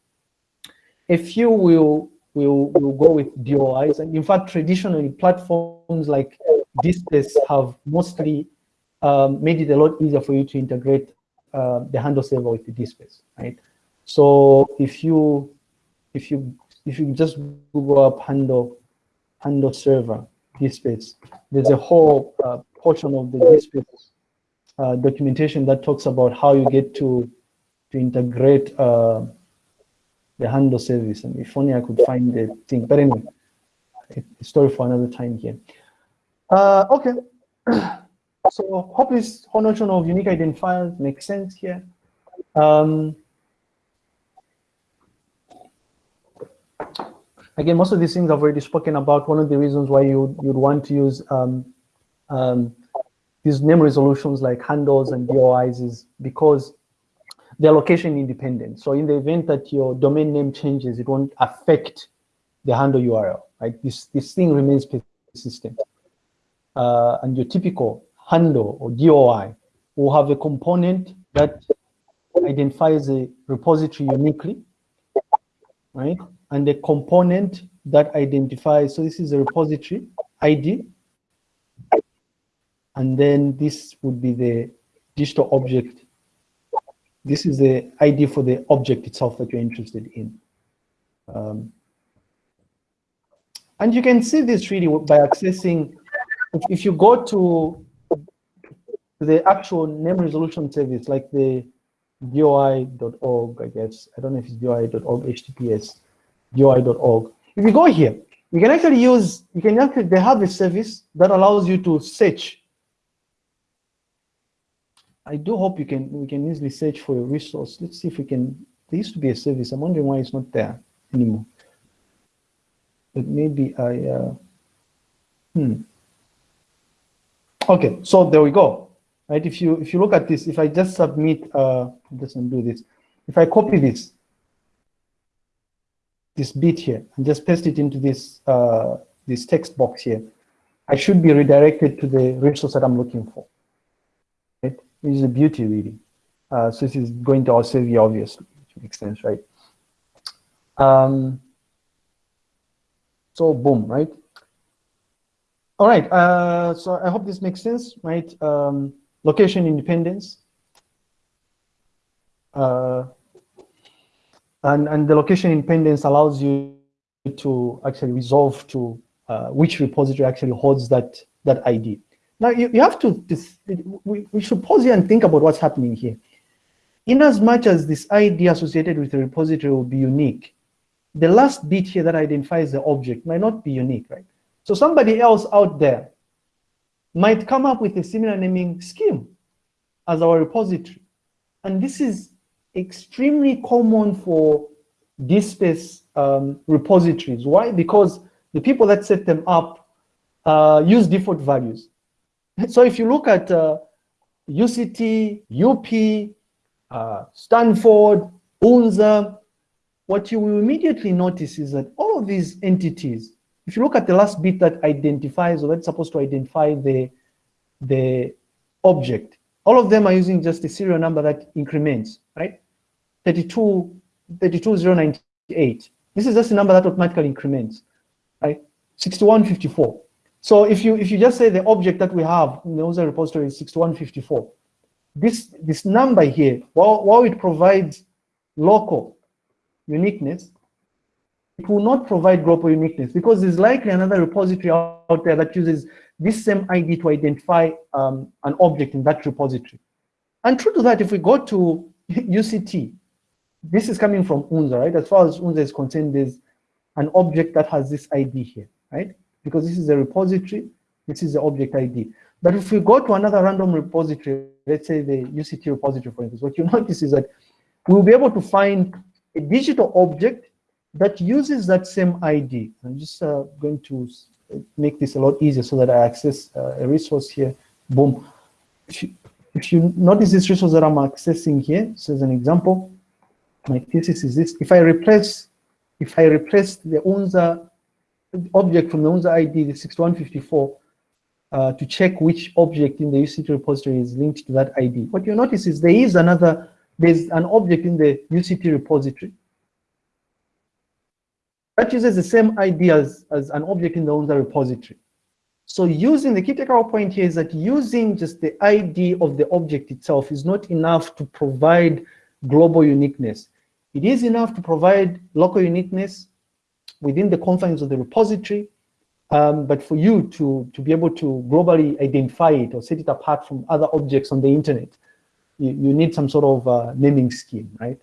Speaker 1: A few will, will, will go with DOIs. And in fact, traditionally, platforms like DSpace have mostly um, made it a lot easier for you to integrate uh, the handle server with the DSpace, right? So if you if you if you just Google up handle, handle server, DSpace, there's a whole uh, portion of the DSpace uh, documentation that talks about how you get to, to integrate uh, the handle service. And if only I could find the thing, but anyway, a story for another time here. Uh, okay, <clears throat> so hope this whole notion of unique identifiers makes sense here. Um, again, most of these things I've already spoken about. One of the reasons why you, you'd want to use um, um, these name resolutions like handles and DOIs is because they're location independent. So in the event that your domain name changes, it won't affect the handle URL, right? This, this thing remains persistent. Uh, and your typical handle or DOI will have a component that identifies a repository uniquely, right? and the component that identifies, so this is a repository ID, and then this would be the digital object. This is the ID for the object itself that you're interested in. Um, and you can see this really by accessing, if, if you go to the actual name resolution service, like the doi.org, I guess. I don't know if it's doi.org HTTPS. doi.org. If you go here, You can actually use, you can actually, they have a service that allows you to search. I do hope you can, we can easily search for a resource. Let's see if we can, there used to be a service. I'm wondering why it's not there anymore. But maybe I, uh, hmm. Okay, so there we go. Right, if you if you look at this, if I just submit, uh, just undo this. If I copy this, this bit here and just paste it into this uh, this text box here, I should be redirected to the resource that I'm looking for. Which is a beauty really. Uh, so this is going to also be obviously, which makes sense, right? Um, so boom, right? All right, uh, so I hope this makes sense, right? Um, location independence. Uh, and, and the location independence allows you to actually resolve to uh, which repository actually holds that, that ID. Now you, you have to, this, we, we should pause here and think about what's happening here. In as much as this ID associated with the repository will be unique, the last bit here that identifies the object might not be unique, right? So somebody else out there might come up with a similar naming scheme as our repository. And this is extremely common for DSpace um, repositories. Why? Because the people that set them up uh, use default values. <laughs> So if you look at uh, UCT, UP, uh, Stanford, UNZA, what you will immediately notice is that all of these entities if you look at the last bit that identifies or that's supposed to identify the, the object, all of them are using just a serial number that increments, right? 32, 32098. This is just a number that automatically increments, right? 6154. So if you if you just say the object that we have in the user repository is 6154, this this number here, while, while it provides local uniqueness, it will not provide global uniqueness because there's likely another repository out there that uses this same ID to identify um, an object in that repository. And true to that, if we go to <laughs> UCT, this is coming from UNZA, right? As far as UNZA is concerned, there's an object that has this ID here, right? Because this is a repository, this is the object ID. But if we go to another random repository, let's say the UCT repository, for instance, what you <laughs> notice is that we'll be able to find a digital object that uses that same ID. I'm just uh, going to make this a lot easier so that I access uh, a resource here. Boom. If you, if you notice this resource that I'm accessing here, so as an example, my thesis is this. If I replace, if I replace the UNZA object from the UNZA ID, the 6154, uh, to check which object in the UCT repository is linked to that ID. What you notice is there is another, there's an object in the UCT repository that uses the same ID as, as an object in the UNZA repository. So using the key takeaway point here is that using just the ID of the object itself is not enough to provide global uniqueness. It is enough to provide local uniqueness within the confines of the repository, um, but for you to, to be able to globally identify it or set it apart from other objects on the internet, you, you need some sort of uh, naming scheme, right?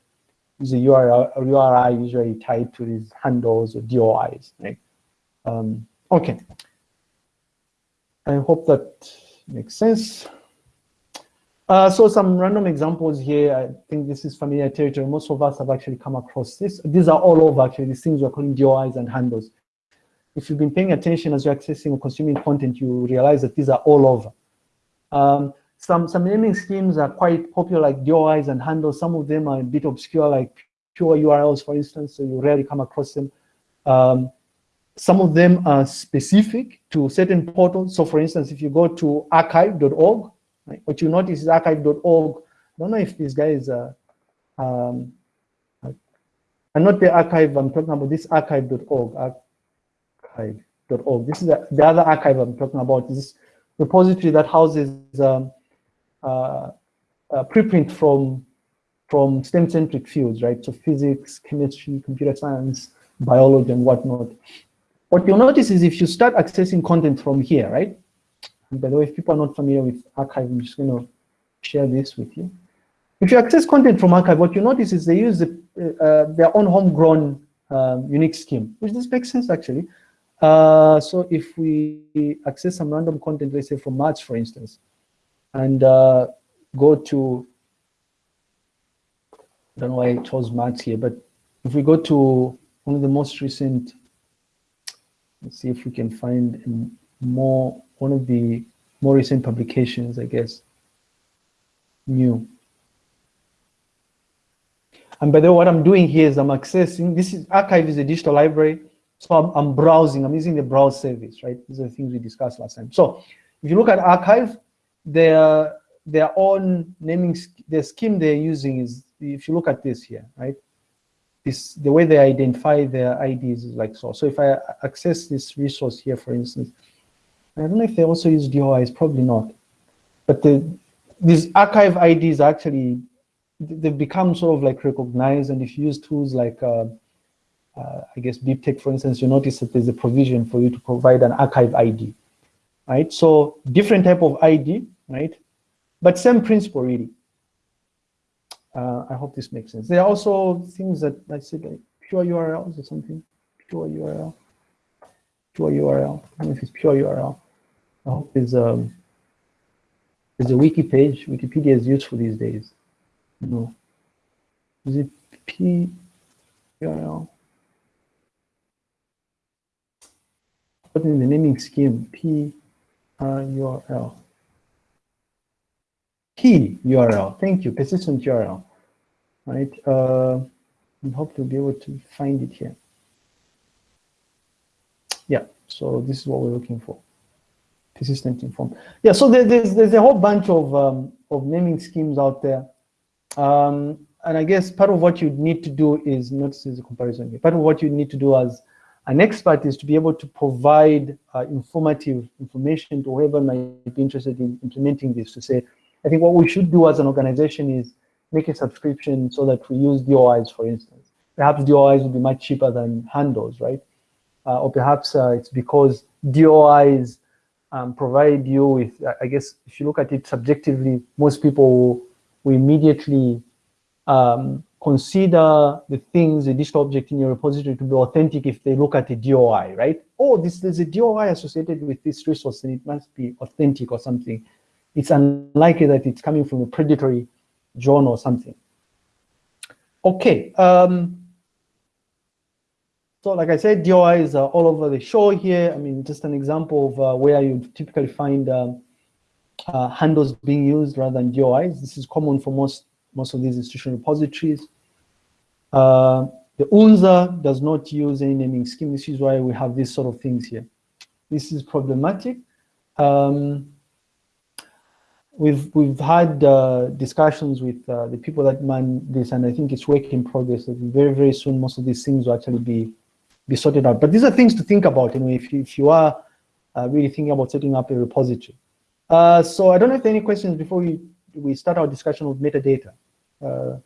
Speaker 1: the URL, URI usually tied to these handles or DOIs, right? Um, okay. I hope that makes sense. Uh, so some random examples here. I think this is familiar territory. Most of us have actually come across this. These are all over actually, these things we're calling DOIs and handles. If you've been paying attention as you're accessing or consuming content, you realize that these are all over. Um, some, some naming schemes are quite popular, like DOIs and handles. Some of them are a bit obscure, like pure URLs, for instance, so you rarely come across them. Um, some of them are specific to certain portals. So for instance, if you go to arXiv.org, right, what you notice is arXiv.org. I don't know if these guys are, um, and not the archive, I'm talking about this arXiv.org, arXiv.org. This is the, the other archive I'm talking about, this repository that houses um, uh, uh, preprint from from STEM-centric fields, right? So physics, chemistry, computer science, biology, and whatnot. What you'll notice is if you start accessing content from here, right? And by the way, if people are not familiar with arXiv, I'm just going to share this with you. If you access content from arXiv, what you notice is they use the, uh, their own homegrown um, unique scheme, which this makes sense actually. Uh, so if we access some random content, let's say from March, for instance, and uh, go to, I don't know why I chose March here, but if we go to one of the most recent, let's see if we can find more, one of the more recent publications, I guess, new. And by the way, what I'm doing here is I'm accessing, this is arXiv is a digital library. So I'm, I'm browsing, I'm using the browse service, right? These are the things we discussed last time. So if you look at arXiv, their, their own naming, the scheme they're using is, if you look at this here, right? This, the way they identify their IDs is like so. So if I access this resource here, for instance, I don't know if they also use DOIs, probably not. But the, these arXiv IDs actually, they've become sort of like recognized. And if you use tools like, uh, uh, I guess, BibTeX, for instance, you notice that there's a provision for you to provide an arXiv ID, right? So different type of ID, right? But same principle, really. Uh, I hope this makes sense. There are also things that I said, like pure URLs or something, pure URL, pure URL. I don't know if it's pure URL. I hope there's, um, there's a wiki page. Wikipedia is useful these days. No. Is it P URL? Put in the naming scheme P URL. P URL. Thank you. Persistent URL. Right. Uh, I hope to be able to find it here. Yeah. So this is what we're looking for. Persistent inform. Yeah. So there, there's there's a whole bunch of um, of naming schemes out there. Um, and I guess part of what you need to do is not as a comparison here. Part of what you need to do as an expert is to be able to provide uh, informative information to whoever might be interested in implementing this to say, I think what we should do as an organization is make a subscription so that we use DOIs, for instance. Perhaps DOIs would be much cheaper than handles, right? Uh, or perhaps uh, it's because DOIs um, provide you with, I guess, if you look at it subjectively, most people will immediately um, consider the things, the digital object in your repository to be authentic if they look at a DOI, right? Oh, this there's a DOI associated with this resource and it must be authentic or something. It's unlikely that it's coming from a predatory journal or something. Okay. Um, so like I said, DOIs are all over the show here. I mean, just an example of uh, where you typically find um, uh, handles being used rather than DOIs. This is common for most most of these institutional repositories. Uh, the UNZA does not use any naming scheme. This is why we have these sort of things here. This is problematic. Um, we've we've had uh, discussions with uh, the people that man this, and I think it's work in progress. That very very soon most of these things will actually be be sorted out. But these are things to think about. You know, if if you are uh, really thinking about setting up a repository. Uh, so I don't know if there are any questions before we we start our discussion with metadata. Uh,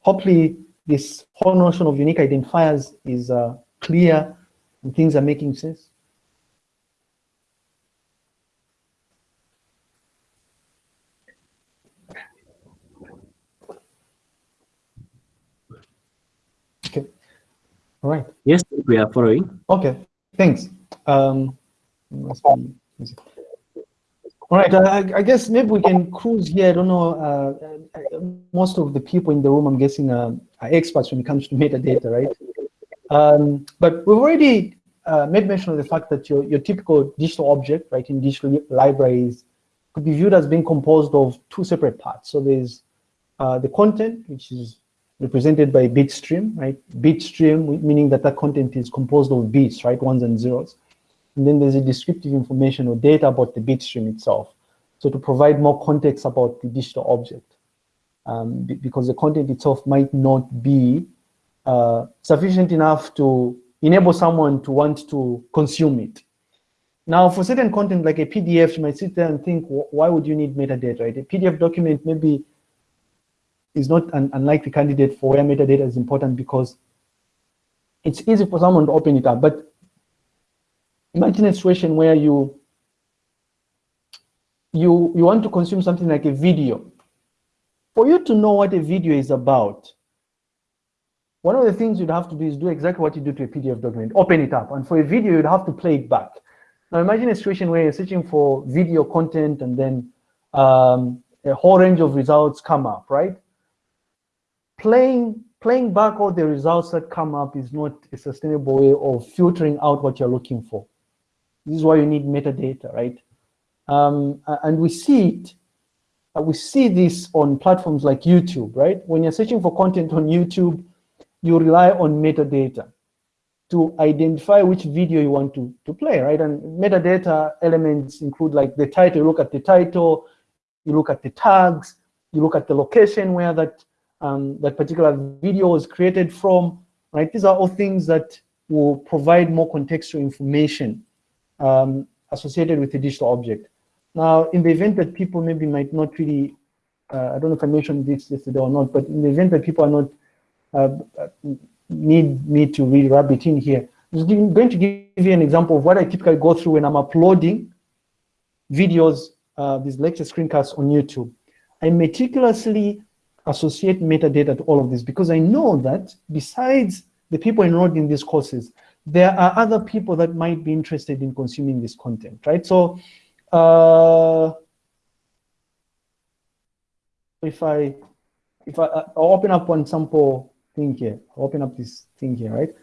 Speaker 1: hopefully, this whole notion of unique identifiers is uh, clear and things are making sense. Okay. All right.
Speaker 5: Yes, we are following.
Speaker 1: Okay. Thanks. Um, all right, uh, I guess maybe we can cruise here. I don't know. Uh, uh, most of the people in the room, I'm guessing, uh, are experts when it comes to <laughs> metadata, right? Um, but we've already uh, made mention of the fact that your, your typical digital object, right, in digital libraries could be viewed as being composed of two separate parts. So there's uh, the content, which is represented by bit stream, right? Bit stream, meaning that that content is composed of bits, right, ones and zeros. And then there's a descriptive information or data about the bit stream itself. So to provide more context about the digital object, um, because the content itself might not be uh, sufficient enough to enable someone to want to consume it. Now, for certain content like a PDF, you might sit there and think, why would you need metadata, right? A PDF document maybe is not an unlikely candidate for where metadata is important because it's easy for someone to open it up. But imagine a situation where you you you want to consume something like a video for you to know what a video is about one of the things you'd have to do is do exactly what you do to a PDF document, open it up. And for a video, you'd have to play it back. Now imagine a situation where you're searching for video content and then um, a whole range of results come up, right? Playing, playing back all the results that come up is not a sustainable way of filtering out what you're looking for. This is why you need metadata, right? Um, and we see it, uh, we see this on platforms like YouTube, right? When you're searching for content on YouTube, you rely on metadata to identify which video you want to, to play, right? And metadata elements include like the title, you look at the title, you look at the tags, you look at the location where that, um, that particular video was created from, right? These are all things that will provide more contextual information um, associated with the digital object. Now, in the event that people maybe might not really, uh, I don't know if I mentioned this yesterday or not, but in the event that people are not uh, need me to really rub it in here, I'm going to give you an example of what I typically go through when I'm uploading videos uh, these lecture screencasts on YouTube. I meticulously associate metadata to all of this because I know that besides the people enrolled in these courses, there are other people that might be interested in consuming this content, right? So uh, if I if I I'll open up one sample thing here, I'll open up this thing here, right?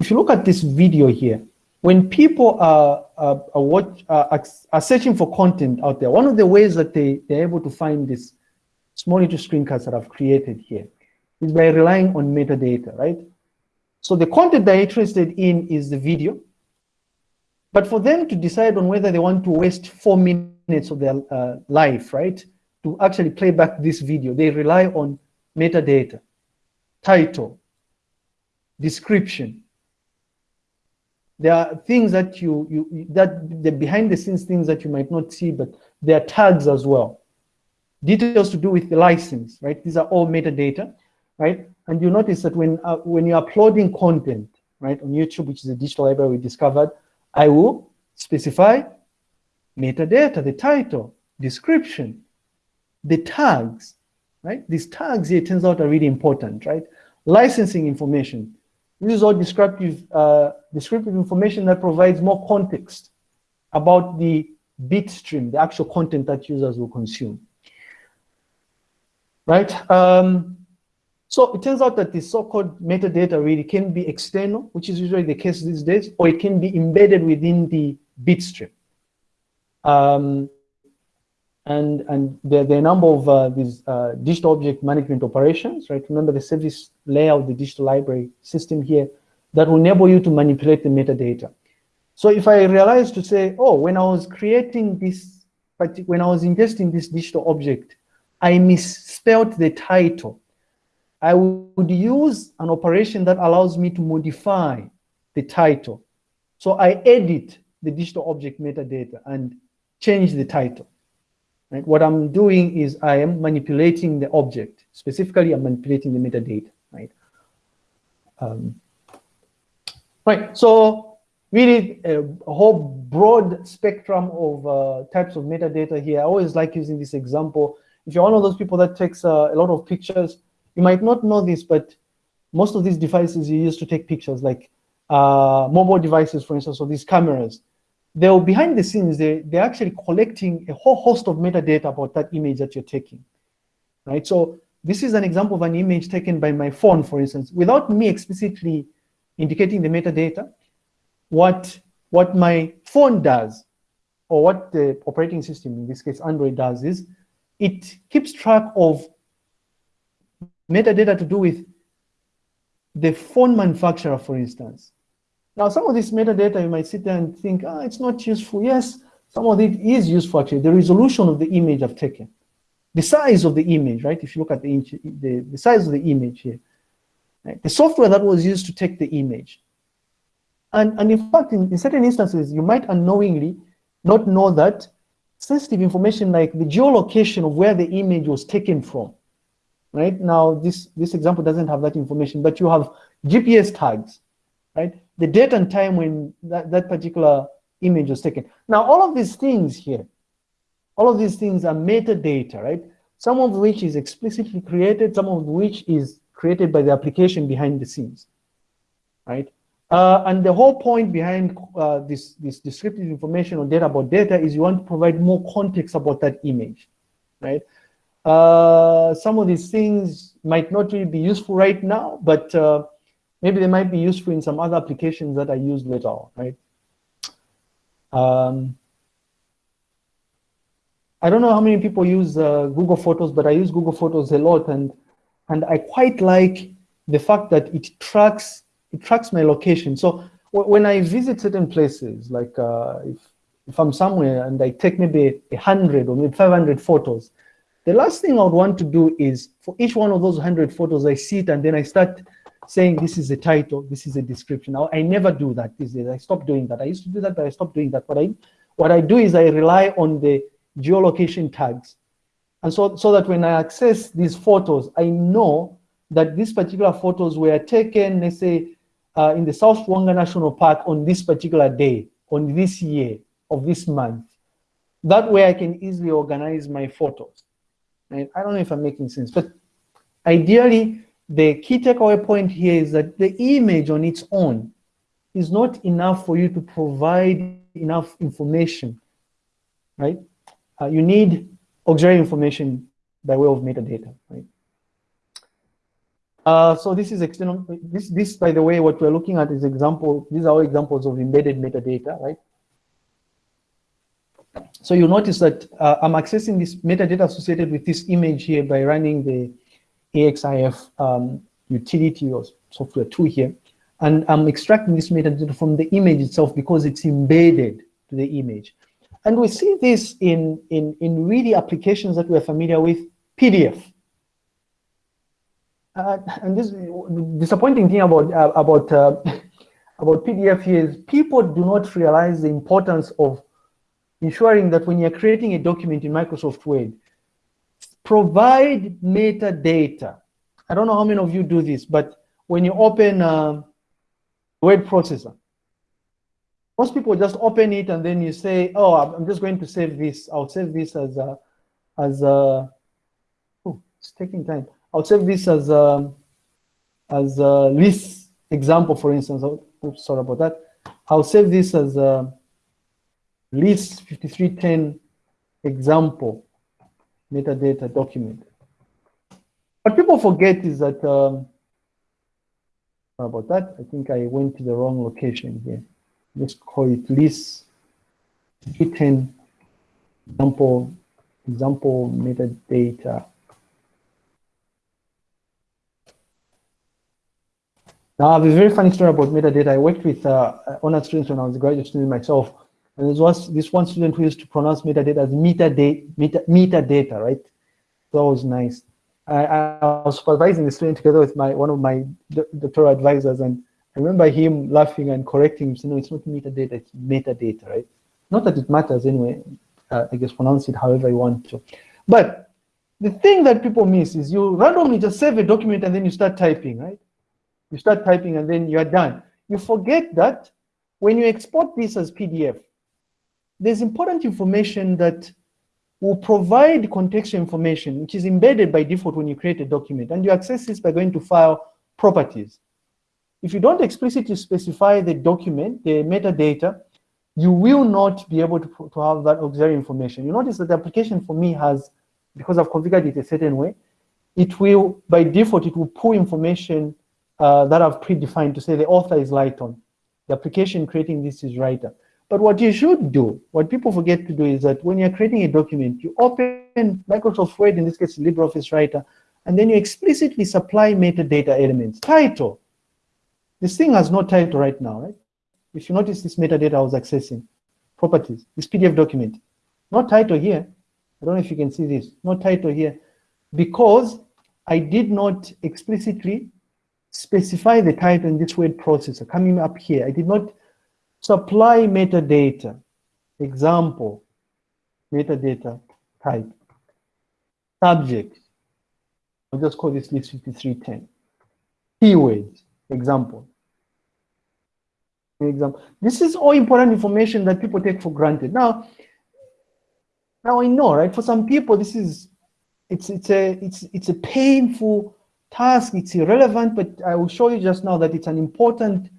Speaker 1: If you look at this video here, when people are, are, are, watch, are, are searching for content out there, one of the ways that they, they're able to find this small little screencasts that I've created here is by relying on metadata, right? So the content they're interested in is the video, but for them to decide on whether they want to waste four minutes of their uh, life, right, to actually play back this video, they rely on metadata, title, description, there are things that you, you that the behind the scenes things that you might not see, but there are tags as well. Details to do with the license, right? These are all metadata, right? And you notice that when uh, when you're uploading content, right, on YouTube, which is a digital library we discovered, I will specify metadata, the title, description, the tags, right? These tags here, turns out, are really important, right? Licensing information, this is all descriptive, uh, descriptive information that provides more context about the bit stream, the actual content that users will consume. Right? Um, so it turns out that the so-called metadata really can be external, which is usually the case these days, or it can be embedded within the bit stream. Um, and and there, there are a number of uh, these uh, digital object management operations, right? Remember the service layer of the digital library system here that will enable you to manipulate the metadata. So if I realize to say, oh, when I was creating this, when I was ingesting this digital object, I misspelled the title. I would use an operation that allows me to modify the title. So I edit the digital object metadata and change the title. Right? What I'm doing is I am manipulating the object. Specifically, I'm manipulating the metadata. Right. Um, right. So really a, a, whole broad spectrum of uh, types of metadata here. I always like using this example. If you're one of those people that takes uh, a lot of pictures, you might not know this, but most of these devices you use to take pictures, like uh, mobile devices, for instance, or these cameras, they're behind the scenes, they, they're actually collecting a whole host of metadata about that image that you're taking, right? So this is an example of an image taken by my phone, for instance, without me explicitly indicating the metadata, what, what my phone does, or what the operating system, in this case Android does is, it keeps track of metadata to do with the phone manufacturer, for instance. Now, some of this metadata, you might sit there and think, ah, it's not useful. Yes, some of it is useful, actually. The resolution of the image I've taken, the size of the image, right? If you look at the, the, the size of the image here, right? the software that was used to take the image. And, and in fact, in, in certain instances, you might unknowingly not know that sensitive information like the geolocation of where the image was taken from, right? Now, this, this example doesn't have that information, but you have GPS tags, right? the date and time when that, that particular image was taken. Now, all of these things here, all of these things are metadata, right? Some of which is explicitly created, some of which is created by the application behind the scenes, right? Uh, and the whole point behind uh, this, this descriptive information or data about data is you want to provide more context about that image, right? Uh, some of these things might not really be useful right now, but uh, maybe they might be useful in some other applications that I use later on, right? Um, I don't know how many people use uh, Google Photos, but I use Google Photos a lot, and and I quite like the fact that it tracks it tracks my location. So when I visit certain places, like uh, if, if I'm somewhere and I take maybe a hundred or maybe 500 photos, the last thing I would want to do is for each one of those 100 photos, I see it and then I start saying this is a title, this is a description. Now, I never do that these days. I stopped doing that. I used to do that, but I stopped doing that. What I, what I do is I rely on the geolocation tags. And so, so that when I access these photos, I know that these particular photos were taken, let's say, uh, in the South Luangwa National Park on this particular day, on this year, of this month. That way I can easily organize my photos. And I don't know if I'm making sense, but ideally, the key takeaway point here is that the image on its own is not enough for you to provide enough information, right? Uh, you need auxiliary information by way of metadata, right? Uh, so this is external, this, this, by the way, what we're looking at is example, these are all examples of embedded metadata, right? So you'll notice that uh, I'm accessing this metadata associated with this image here by running the EXIF um, utility or software tool here. And I'm extracting this metadata from the image itself because it's embedded to the image. And we see this in, in, in really applications that we're familiar with, PDF. Uh, and this disappointing thing about uh, about uh, about PDF is people do not realize the importance of ensuring that when you're creating a document in Microsoft Word, provide metadata. I don't know how many of you do this, but when you open a word processor, most people just open it and then you say, oh, I'm just going to save this. I'll save this as a, as a, oh, it's taking time. I'll save this as a, as a list example, for instance. Oh, oops, sorry about that. I'll save this as a list 5310 example metadata document. What people forget is that, um, sorry about that. I think I went to the wrong location here. Let's call it list 310 example, example metadata Now, I have a very funny story about metadata. I worked with uh, honor students when I was a graduate student myself. And there was this one student who used to pronounce metadata as metadata, meta, metadata, right? That was nice. I, I, was supervising the student together with my one of my doctoral advisors, and I remember him laughing and correcting him, saying, no, it's not metadata, it's metadata, right? Not that it matters anyway. Uh, I guess pronounce it however you want to. But the thing that people miss is you randomly just save a document and then you start typing, right? You start typing and then you're done. You forget that when you export this as PDF, there's important information that will provide contextual information, which is embedded by default when you create a document. And you access this by going to File, Properties. If you don't explicitly specify the document, the metadata, you will not be able to, to have that auxiliary information. You notice that the application for me has, because I've configured it a certain way, it will, by default, it will pull information uh, that I've predefined to say the author is Lighton. The application creating this is writer. But what you should do, what people forget to do is that when you're creating a document, you open Microsoft Word, in this case LibreOffice Writer, and then you explicitly supply metadata elements. Title. This thing has no title right now, right? If you notice this metadata I was accessing, properties, this PDF document, no title here. I don't know if you can see this, no title here, because I did not explicitly specify the title in this word processor coming up here. I did not supply metadata. Example, metadata type, subject. I'll just call this list 5310. Keywords, example. Example. This is all important information that people take for granted. Now, now I know, right? For some people, this is it's it's a it's it's a painful task, it's irrelevant, but I will show you just now that it's an important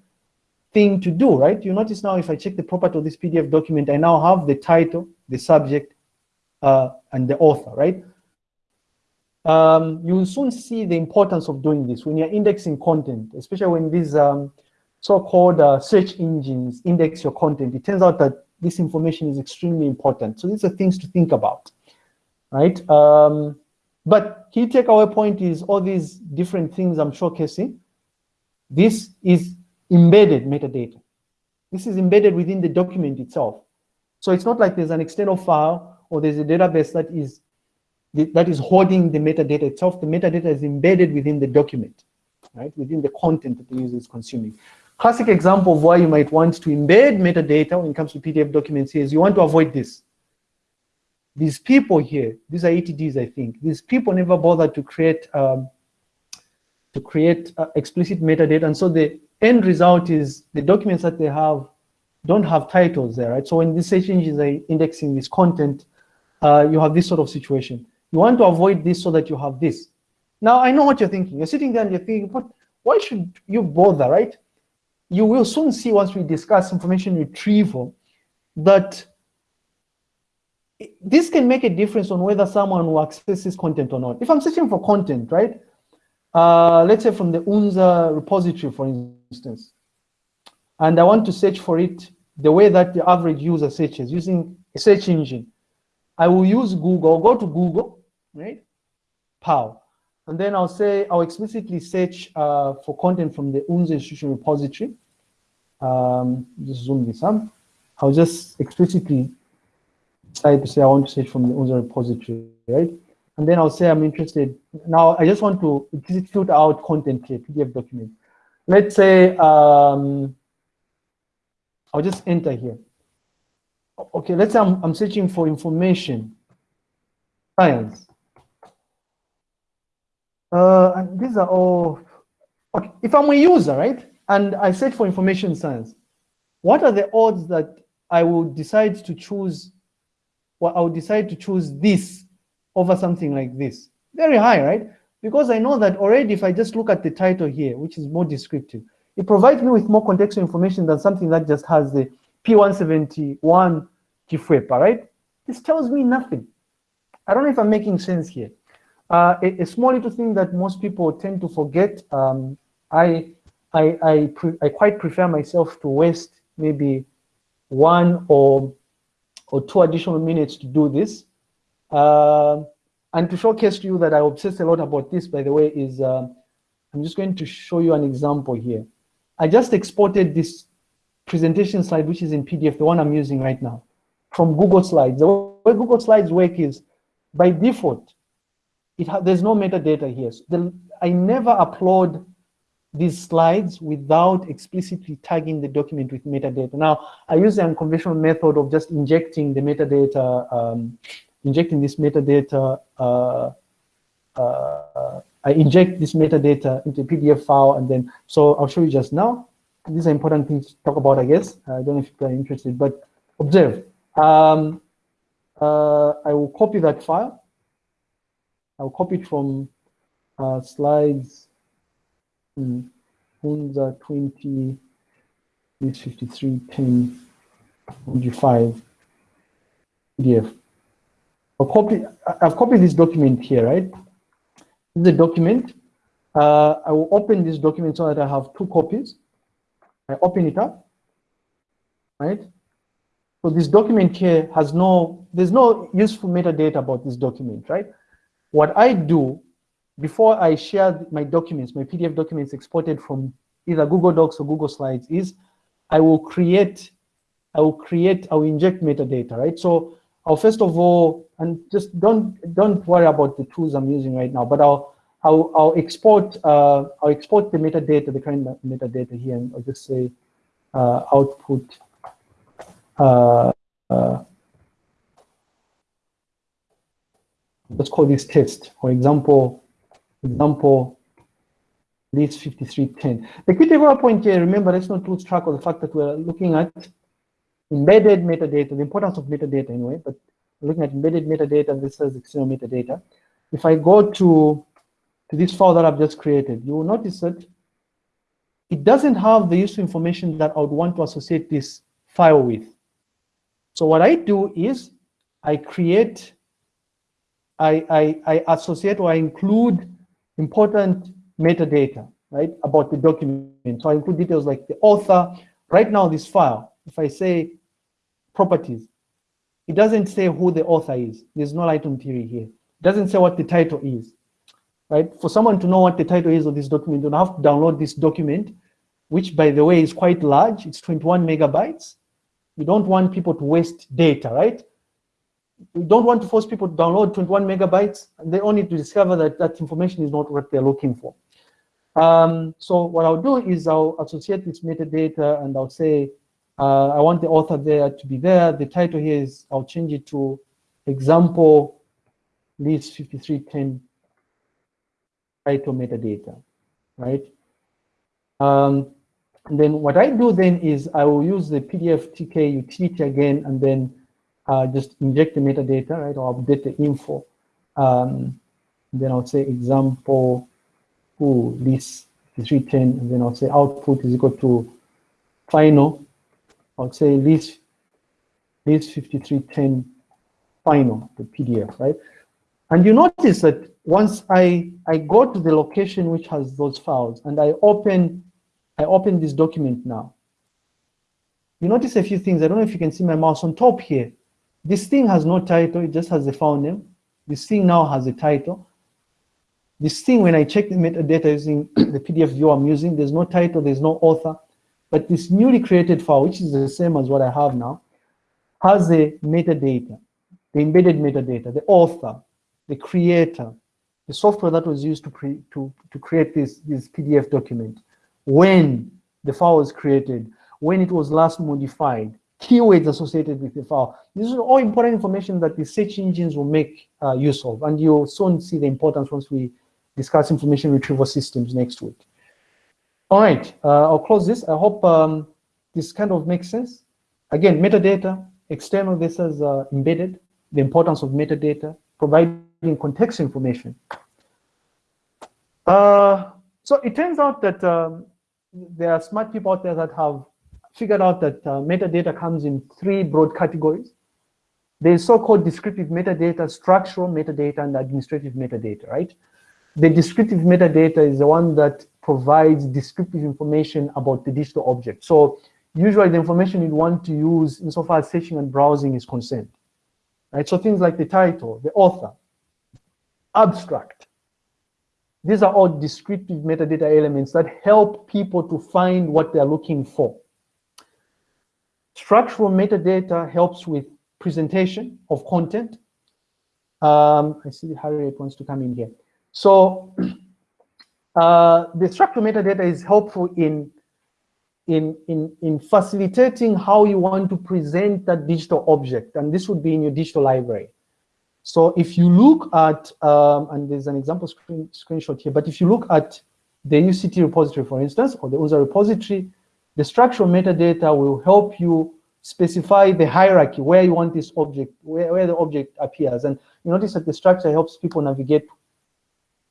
Speaker 1: thing to do, right? You notice now if I check the property of this PDF document, I now have the title, the subject, uh, and the author, right? Um, you will soon see the importance of doing this when you're indexing content, especially when these um, so-called uh, search engines index your content. It turns out that this information is extremely important. So these are things to think about, right? Um, but key takeaway point is all these different things I'm showcasing. This is embedded metadata. This is embedded within the document itself. So it's not like there's an external file or there's a database that is that is holding the metadata itself. The metadata is embedded within the document, right? Within the content that the user is consuming. Classic example of why you might want to embed metadata when it comes to PDF documents here is you want to avoid this. These people here, these are ETDs, I think. These people never bothered to create um, to create uh, explicit metadata, and so the end result is the documents that they have don't have titles there, right? So when these search engines are indexing this content, uh, you have this sort of situation. You want to avoid this so that you have this. Now, I know what you're thinking. You're sitting there and you're thinking, but why should you bother, right? You will soon see once we discuss information retrieval that this can make a difference on whether someone will access this content or not. If I'm searching for content, right? Uh, let's say from the UNZA repository, for instance, and I want to search for it the way that the average user searches using a search engine. I will use Google, go to Google, right? POW. And then I'll say, I'll explicitly search uh, for content from the UNZA institution repository. Um, just zoom this up. I'll just explicitly decide to say I want to search from the UNZA repository, right? And then I'll say I'm interested. Now I just want to filter out content here, PDF document. Let's say um, I'll just enter here. Okay, let's say I'm, I'm searching for information, science. Uh, and these are all, okay, if I'm a user, right? And I search for information science, what are the odds that I will decide to choose, well, I would decide to choose this over something like this? Very high, right? Because I know that already if I just look at the title here, which is more descriptive, it provides me with more contextual information than something that just has the P171 Kifwepa, right? This tells me nothing. I don't know if I'm making sense here. Uh, a, a, small little thing that most people tend to forget, um, I, I, I, I, quite prefer myself to waste maybe one or, or two additional minutes to do this. Uh, and to showcase to you that I obsess a lot about this, by the way, is uh, I'm just going to show you an example here. I just exported this presentation slide, which is in PDF, the one I'm using right now, from Google Slides. The way Google Slides work is, by default, it there's no metadata here. So the, I never upload these slides without explicitly tagging the document with metadata. Now, I use the unconventional method of just injecting the metadata, um, injecting this metadata, uh, uh, I inject this metadata into a PDF file and then, so I'll show you just now. These are important things to talk about, I guess. I don't know if you're interested, but observe. Um, uh, I will copy that file I'll copy it from uh, slides UNZA 20, this 53, 10, 25 PDF. I've copied this document here, right? This is a document. Uh, I will open this document so that I have two copies. I open it up, right? So this document here has no, there's no useful metadata about this document, right? What I do before I share my documents, my PDF documents exported from either Google Docs or Google Slides is I will create, I will create, I will inject metadata, right? So I'll first of all, and just don't don't worry about the tools I'm using right now, but I'll I'll, I'll export uh, I'll export the metadata, the current metadata here, and I'll just say uh, output uh, uh let's call this test. For example, example, this 5310. The key takeaway point here, remember, let's not lose track of the fact that we're looking at embedded metadata, the importance of metadata anyway, but looking at embedded metadata versus external metadata. If I go to to this file that I've just created, you will notice that it doesn't have the useful information that I would want to associate this file with. So what I do is I create, I, I, I associate or I include important metadata, right, about the document. So I include details like the author. Right now, this file, if I say properties, it doesn't say who the author is. There's no item theory here. It doesn't say what the title is, right? For someone to know what the title is of this document, you have to download this document, which by the way is quite large. It's 21 megabytes. We don't want people to waste data, right? We don't want to force people to download 21 megabytes. And they only to discover that that information is not what they're looking for. Um, so what I'll do is I'll associate this metadata and I'll say, uh, I want the author there to be there. The title here is, I'll change it to example list 5310 title metadata, right? Um, and then what I do then is I will use the PDF TK utility again and then uh, just inject the metadata, right, or update the info. Um, then I'll say example ooh, list 5310, and then I'll say output is equal to final I'll say list, list 5310 final, the PDF, right? And you notice that once I, I go to the location which has those files and I open, I open this document now, you notice a few things. I don't know if you can see my mouse on top here. This thing has no title, it just has the file name. This thing now has a title. This thing, when I check the metadata using <clears throat> the PDF view I'm using, there's no title, there's no author, but this newly created file, which is the same as what I have now, has the metadata, the embedded metadata, the author, the creator, the software that was used to, pre, to, to create this, this PDF document, when the file was created, when it was last modified, keywords associated with the file. This is all important information that the search engines will make uh, use of, and you'll soon see the importance once we discuss information retrieval systems next week. All right, uh, I'll close this. I hope um, this kind of makes sense. Again, metadata, external versus uh, embedded, the importance of metadata, providing context information. Uh, so it turns out that um, there are smart people out there that have figured out that uh, metadata comes in three broad categories. There's so-called descriptive metadata, structural metadata, and administrative metadata, right? The descriptive metadata is the one that provides descriptive information about the digital object. So usually the information you'd want to use insofar as searching and browsing is concerned. Right? So things like the title, the author, abstract. These are all descriptive metadata elements that help people to find what they're looking for. Structural metadata helps with presentation of content. Um, I see Harriet wants to come in here. So <clears throat> uh, the structural metadata is helpful in, in, in, in facilitating how you want to present that digital object, and this would be in your digital library. So if you look at, um, and there's an example screen, screenshot here, but if you look at the UCT repository, for instance, or the UNZA repository, the structural metadata will help you specify the hierarchy where you want this object, where, where the object appears. And you notice that the structure helps people navigate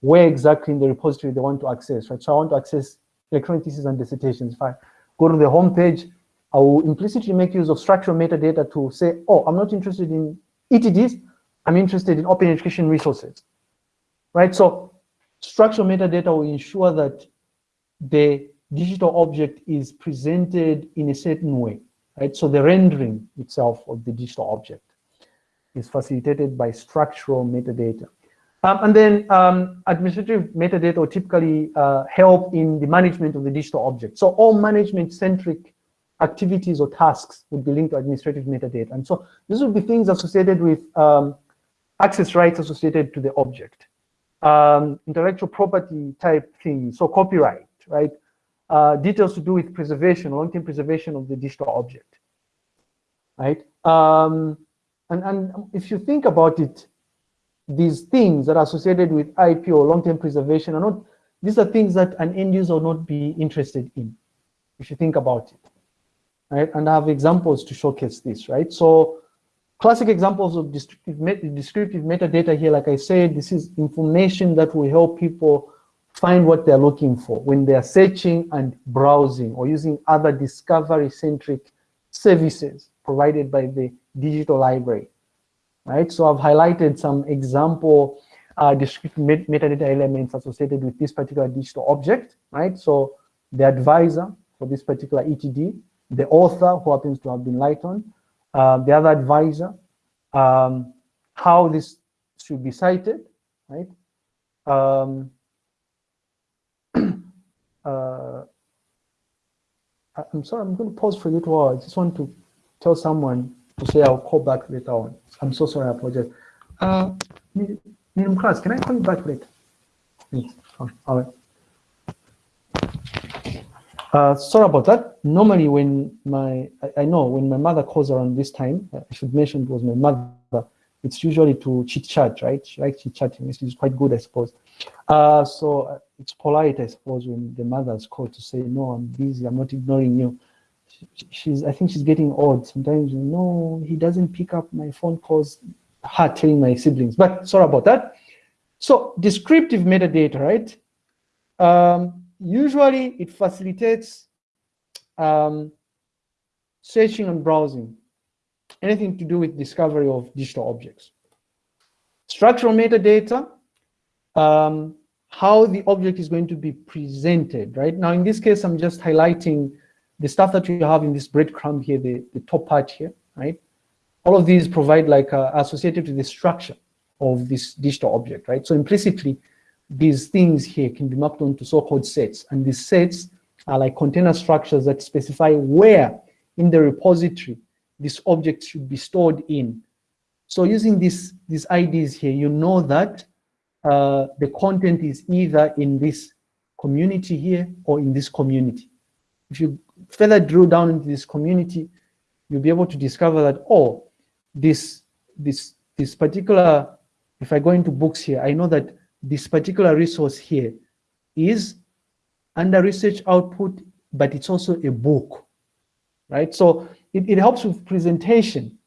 Speaker 1: where exactly in the repository they want to access, right? So I want to access electronic theses and dissertations. If I go to the home page, I will implicitly make use of structural metadata to say, oh, I'm not interested in ETDs, I'm interested in open education resources, right? So structural metadata will ensure that the digital object is presented in a certain way, right? So the rendering itself of the digital object is facilitated by structural metadata. Um, and then um, administrative metadata will typically uh, help in the management of the digital object. So all management-centric activities or tasks would be linked to administrative metadata. And so these would be things associated with um, access rights associated to the object, um, intellectual property type things, so copyright, right? Uh, details to do with preservation, long-term preservation of the digital object, right? Um, and, and if you think about it, these things that are associated with IP or long-term preservation are not, these are things that an end user will not be interested in, if you think about it, right? And I have examples to showcase this, right? So classic examples of descriptive, descriptive metadata here, like I said, this is information that will help people find what they're looking for when they're searching and browsing or using other discovery-centric services provided by the digital library, right? So I've highlighted some example uh, descriptive met metadata elements associated with this particular digital object, right? So the advisor for this particular ETD, the author who happens to have been Lighton, uh, the other advisor, um, how this should be cited, right? Um, uh, I'm sorry, I'm going to pause for a little while. I just want to tell someone to say I'll call back later on. I'm so sorry, I apologize. Uh, Miriam class, can I call you back later? Oh, all right. Uh, sorry about that. Normally when my, I, I, know when my mother calls around this time, I should mention it was my mother, it's usually to chit chat, right? She likes chit chatting, which is quite good, I suppose. Uh, so uh, it's polite, I suppose, when the mother's called to say, no, I'm busy, I'm not ignoring you. She, she's, I think she's getting old. Sometimes, no, he doesn't pick up my phone calls, her telling my siblings, but sorry about that. So descriptive metadata, right? Um, usually it facilitates um, searching and browsing, anything to do with discovery of digital objects. Structural metadata, um, how the object is going to be presented, right? Now, in this case, I'm just highlighting the stuff that you have in this breadcrumb here, the, the top part here, right? All of these provide like uh, associated to the structure of this digital object, right? So implicitly, these things here can be mapped onto so-called sets. And these sets are like container structures that specify where in the repository this object should be stored in. So using this, these IDs here, you know that uh, the content is either in this community here or in this community. If you further drill down into this community, you'll be able to discover that, oh, this, this, this particular, if I go into books here, I know that this particular resource here is under research output, but it's also a book, right? So it, it helps with presentation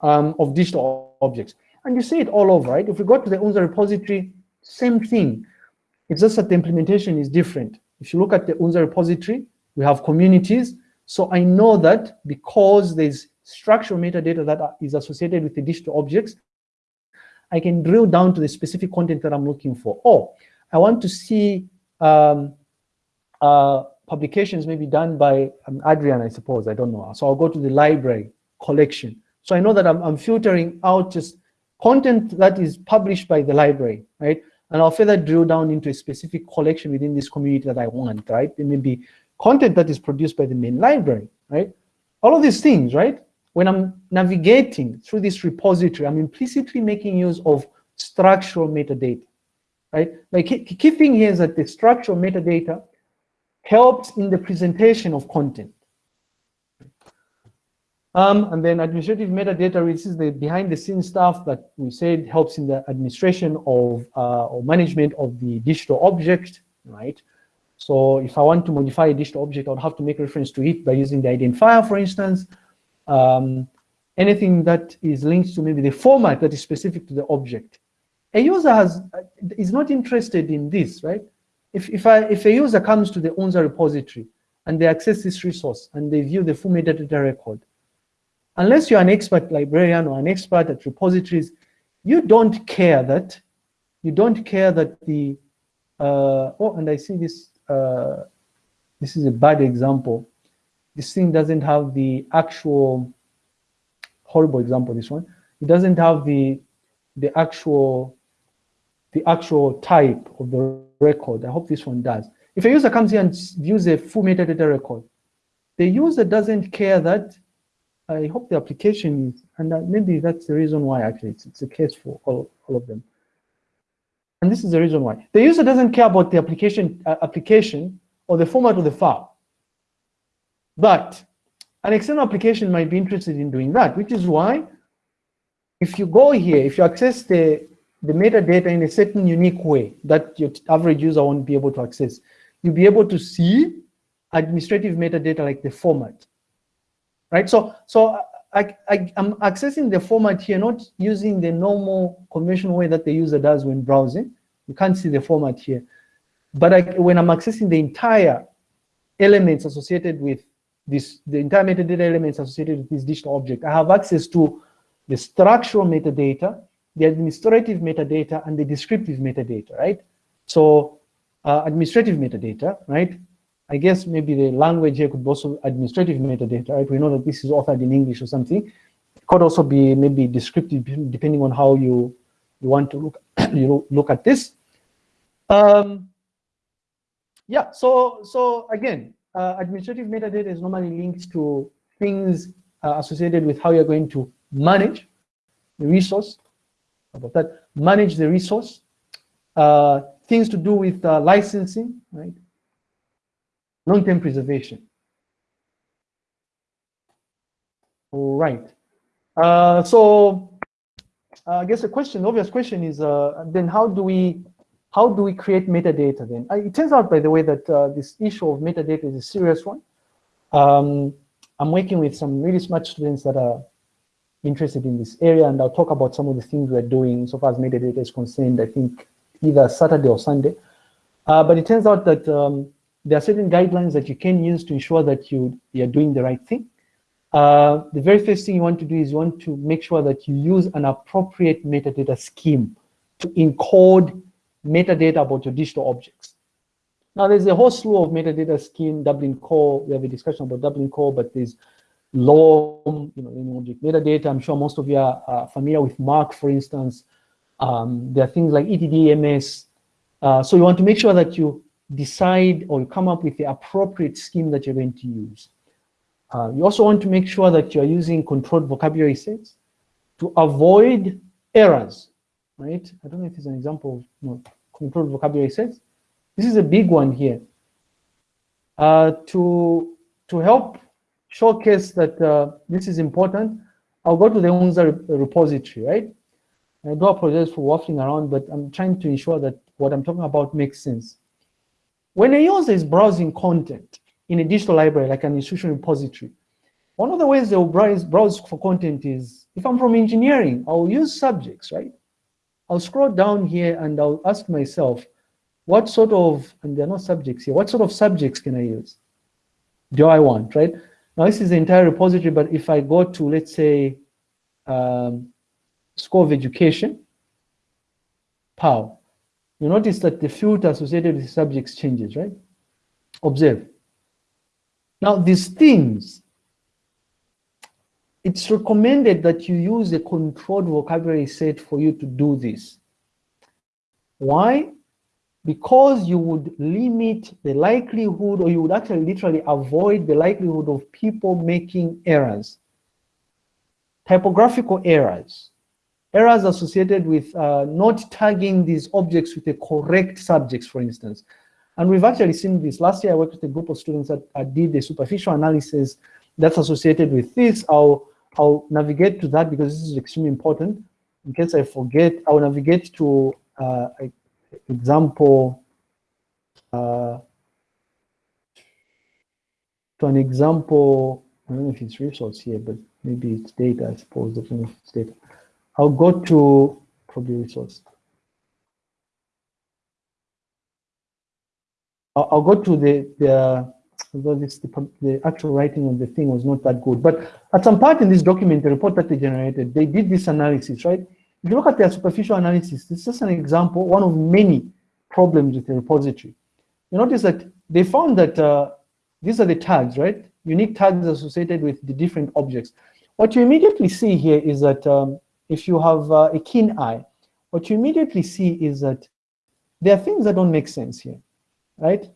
Speaker 1: um, of digital objects. And you see it all over, right? If we go to the UNZA repository, same thing. It's just that the implementation is different. If you look at the UNZA repository, we have communities. So I know that because there's structural metadata that is associated with the digital objects, I can drill down to the specific content that I'm looking for. Oh, I want to see um, uh, publications may be done by um, Adrian, I suppose, I don't know. So I'll go to the library collection. So I know that I'm, I'm filtering out just content that is published by the library, right? And I'll further drill down into a specific collection within this community that I want, right? It may be content that is produced by the main library, right? All of these things, right? when I'm navigating through this repository, I'm implicitly making use of structural metadata, right? Like key, key thing here is that the structural metadata helps in the presentation of content. Um, and then administrative metadata, this is the behind the scenes stuff that we said helps in the administration of uh, or management of the digital object, right? So if I want to modify a digital object, I would have to make reference to it by using the identifier, for instance, um, anything that is linked to maybe the format that is specific to the object. A user has is not interested in this, right? If if I if a user comes to the UNZA repository and they access this resource and they view the full metadata record, unless you're an expert librarian or an expert at repositories, you don't care that you don't care that the uh, oh, and I see this. Uh, this is a bad example this thing doesn't have the actual horrible example this one it doesn't have the the actual the actual type of the record. I hope this one does. If a user comes here and views a full metadata record the user doesn't care that i hope the application is and maybe that's the reason why actually it's, it's a case for all, all of them. And this is the reason why. The user doesn't care about the application uh, application or the format of the file. But an external application might be interested in doing that, which is why if you go here, if you access the, the metadata in a certain unique way that your average user won't be able to access, you'll be able to see administrative metadata like the format, right? So, so I, I, I'm accessing the format here, not using the normal conventional way that the user does when browsing. You can't see the format here. But I, when I'm accessing the entire elements associated with this, the entire metadata elements associated with this digital object, I have access to the structural metadata, the administrative metadata, and the descriptive metadata, right? So uh, administrative metadata, right? I guess maybe the language here could also administrative metadata, right? We know that this is authored in English or something. It could also be maybe descriptive, depending on how you, you want to look, <clears throat> you look at this. Um, yeah, so, so again, uh, administrative metadata is normally linked to things uh, associated with how you're going to manage the resource, about that, manage the resource, uh, things to do with uh, licensing, right? long-term preservation. All right. Uh, so uh, I guess the question, the obvious question is, uh, then how do we how do we create metadata then? It turns out, by the way, that uh, this issue of metadata is a serious one. Um, I'm working with some really smart students that are interested in this area, and I'll talk about some of the things we're doing so far as metadata is concerned, I think either Saturday or Sunday. Uh, but it turns out that um, there are certain guidelines that you can use to ensure that you, you're doing the right thing. Uh, the very first thing you want to do is you want to make sure that you use an appropriate metadata scheme to encode metadata about your digital objects. Now, there's a whole slew of metadata scheme, Dublin Core. We have a discussion about Dublin Core, but there's LOM, you know, object metadata. I'm sure most of you are uh, familiar with MARC, for instance. Um, there are things like ETDMS. Uh, so you want to make sure that you decide or you come up with the appropriate scheme that you're going to use. Uh, you also want to make sure that you're using controlled vocabulary sets to avoid errors, right? I don't know if there's an example of controlled vocabulary sets. This is a big one here. Uh, to, to help showcase that uh, this is important, I'll go to the UNZA repository, right? I do apologize for waffling around, but I'm trying to ensure that what I'm talking about makes sense. When a user is browsing content in a digital library, like an institutional repository, one of the ways they'll browse, browse for content is, if I'm from engineering, I'll use subjects, right? I'll scroll down here and I'll ask myself, what sort of, and there are no subjects here, what sort of subjects can I use? Do I want, right? Now this is the entire repository, but if I go to, let's say, um, School of Education, POW, you notice that the filter associated with subjects changes, right? Observe. Now, these things, it's recommended that you use a controlled vocabulary set for you to do this. Why? Because you would limit the likelihood, or you would actually literally avoid the likelihood of people making errors. Typographical errors, errors associated with uh, not tagging these objects with the correct subjects, for instance. And we've actually seen this. Last year, I worked with a group of students that uh, did the superficial analysis that's associated with this. I'll, I'll navigate to that because this is extremely important. In case I forget, I'll navigate to uh, example, uh, to an example, I don't know if it's resource here, but maybe it's data, I suppose, I don't it's data. I'll go to probably resource. I'll, I'll go to the, the although this, the, the actual writing of the thing was not that good. But at some part in this document, the report that they generated, they did this analysis, right? If you look at their superficial analysis, this is just an example, one of many problems with the repository. You notice that they found that uh, these are the tags, right? Unique tags associated with the different objects. What you immediately see here is that um, if you have uh, a keen eye, what you immediately see is that there are things that don't make sense here, right?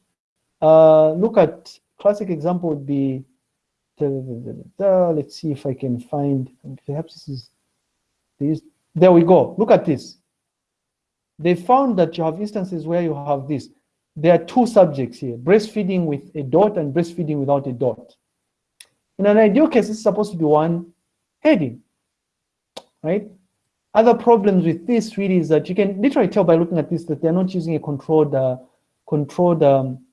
Speaker 1: Uh, look at classic example would be, let's see if I can find, perhaps this is, this, there we go, look at this. They found that you have instances where you have this. There are two subjects here, breastfeeding with a dot and breastfeeding without a dot. In an ideal case, it's supposed to be one heading right? Other problems with this really is that you can literally tell by looking at this that they're not using a controlled, uh, controlled, um,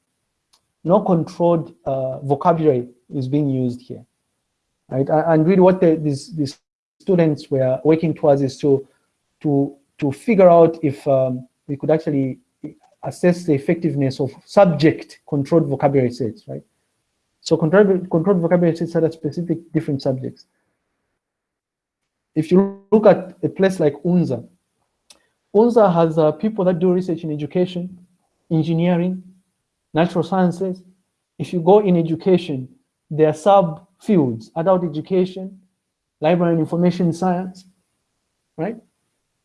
Speaker 1: no controlled uh, vocabulary is being used here. right? And really what the, this, these students were working towards is to, to, to figure out if um, we could actually assess the effectiveness of subject controlled vocabulary sets, right? So controlled, controlled vocabulary sets are specific different subjects. If you look at a place like UNZA, UNZA has uh, people that do research in education, engineering, natural sciences. If you go in education, there are sub-fields, adult education, library and information science, right?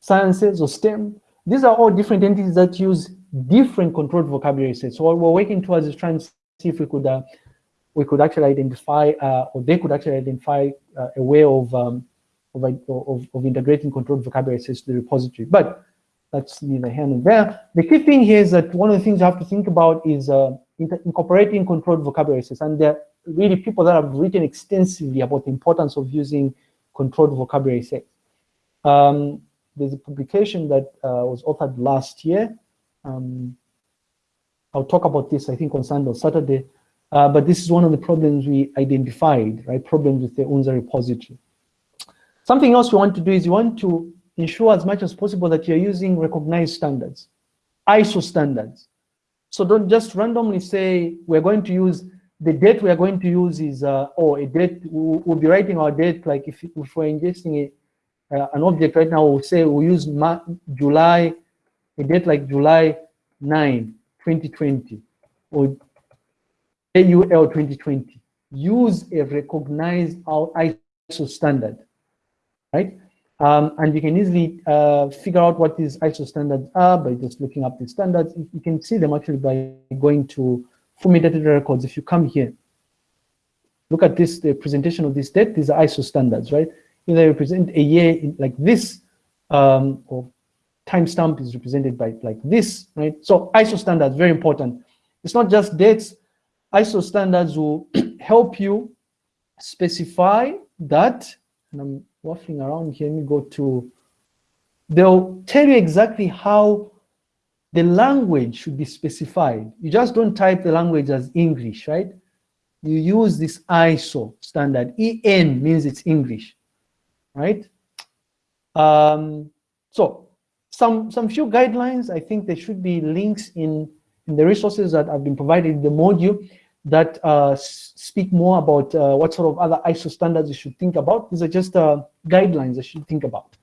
Speaker 1: Sciences or STEM. These are all different entities that use different controlled vocabulary sets. So what we're working towards is trying to see if we could uh, we could actually identify, uh, or they could actually identify uh, a way of, um, of, of, of, integrating controlled vocabulary sets to the repository. But that's neither here nor there. The key thing here is that one of the things you have to think about is uh, incorporating controlled vocabulary sets. And there are really people that have written extensively about the importance of using controlled vocabulary sets. Um, there's a publication that uh, was authored last year. Um, I'll talk about this, I think, on Sunday or Saturday. Uh, but this is one of the problems we identified, right? Problems with the UNZA repository. Something else we want to do is you want to ensure as much as possible that you're using recognized standards, ISO standards. So don't just randomly say, we're going to use, the date we are going to use is, uh, or a date, we'll, be writing our date, like if, if we're ingesting uh, an object right now, we'll say we'll use July, a date like July 9, 2020, or AUL 2020. Use a recognized ISO standard, right? Um, and you can easily uh, figure out what these ISO standards are by just looking up the standards. You can see them actually by going to metadata records. If you come here, look at this, the presentation of this date, these are ISO standards, right? Either they represent a year in, like this, um, or timestamp is represented by like this, right? So ISO standards, very important. It's not just dates, ISO standards will <clears throat> help you specify that, and I'm waffling around here, let me go to, they'll tell you exactly how the language should be specified. You just don't type the language as English, right? You use this ISO standard. EN means it's English, right? Um, so some, some few guidelines, I think there should be links in, in the resources that have been provided in the module that uh, speak more about uh, what sort of other ISO standards you should think about. These are just uh, guidelines you should think about.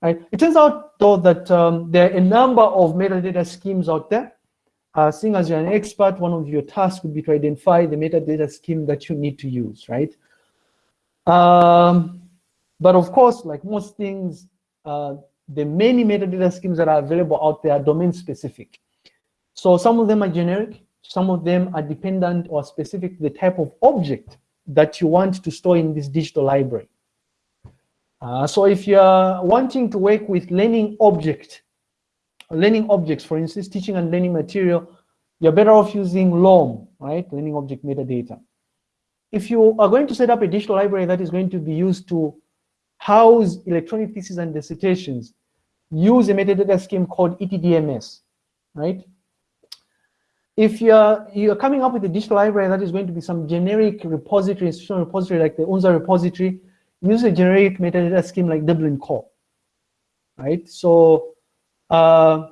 Speaker 1: Right? It turns out, though, that um, there are a number of metadata schemes out there. Uh, seeing as you're an expert, one of your tasks would be to identify the metadata scheme that you need to use, right? Um, but of course, like most things, uh, the many metadata schemes that are available out there are domain specific. So some of them are generic, some of them are dependent or specific to the type of object that you want to store in this digital library. Uh, so if you're wanting to work with learning object, learning objects, for instance, teaching and learning material, you're better off using LOM, right? Learning object metadata. If you are going to set up a digital library that is going to be used to house electronic theses and dissertations, use a metadata scheme called ETDMS, right? if you're you're coming up with a digital library that is going to be some generic repository, institutional repository like the UNZA repository, use a generic metadata scheme like Dublin Core, right? So uh,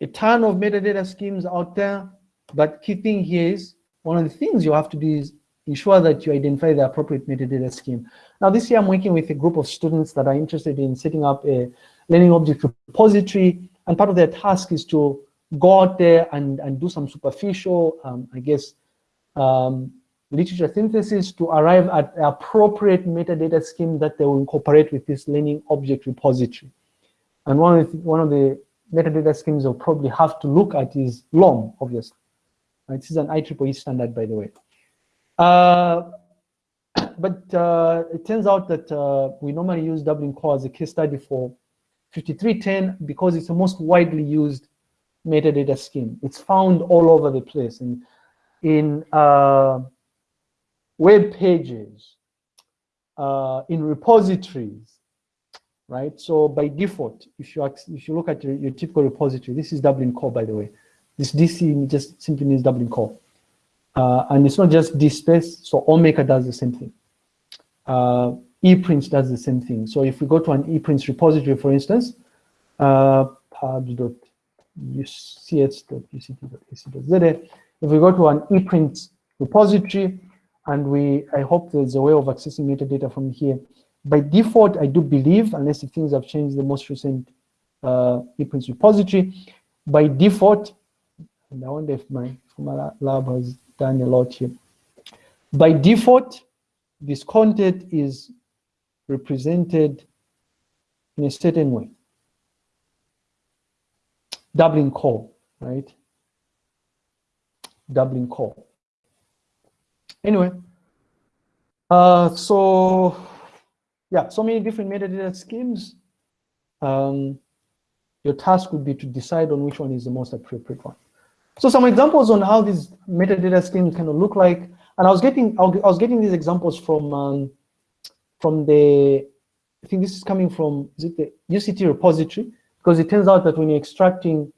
Speaker 1: a ton of metadata schemes out there, but key thing here is one of the things you have to do is ensure that you identify the appropriate metadata scheme. Now this year I'm working with a group of students that are interested in setting up a learning object repository, and part of their task is to go out there and, and do some superficial, um, I guess, um, literature synthesis to arrive at the appropriate metadata scheme that they will incorporate with this learning object repository. And one of the, one of the metadata schemes they'll probably have to look at is LOM, obviously. Right? This is an IEEE standard, by the way. Uh, <coughs> but uh, it turns out that uh, we normally use Dublin Core as a case study for 5310 because it's the most widely used metadata scheme. It's found all over the place in, in uh, web pages, uh, in repositories, right? So by default, if you if you look at your, your typical repository, this is Dublin core, by the way. This DC just simply means Dublin core. Uh, and it's not just DSpace, so Omeka does the same thing. Uh, ePrints does the same thing. So if we go to an ePrints repository, for instance, uh, pubs.ucs.uct.ac.za, if we go to an ePrints repository, and we, I hope there's a way of accessing metadata from here. By default, I do believe, unless things have changed the most recent uh, ePrints repository, by default, and I wonder if my, if my lab has done a lot here. By default, this content is represented in a certain way. Dublin core, right? Dublin core. Anyway, uh, so yeah, so many different metadata schemes. Um, your task would be to decide on which one is the most appropriate one. So some examples on how these metadata schemes kind of look like, and I was getting I was getting these examples from um, from the I think this is coming from is it the UCT repository because it turns out that when you're extracting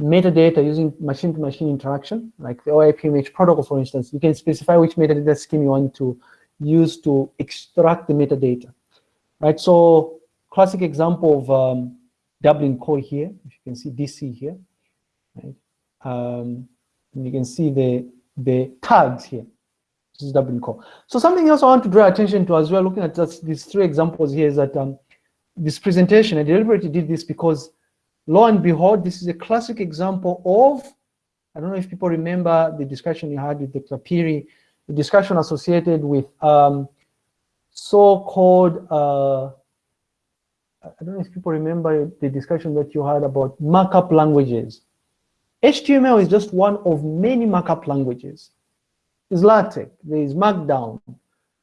Speaker 1: metadata using machine-to-machine -machine interaction, like the OAI-PMH protocol, for instance, you can specify which metadata scheme you want to use to extract the metadata, right? So classic example of um, Dublin core here, if you can see DC here, right? Um, you can see the, the tags here. This is Dublin core. So something else I want to draw attention to as well, looking at just these three examples here is that um, this presentation, I deliberately did this because lo and behold, this is a classic example of, I don't know if people remember the discussion you had with Dr. Piri, the discussion associated with um, so-called, uh, I don't know if people remember the discussion that you had about markup languages. HTML is just one of many markup languages. There's LaTeX, there's Markdown,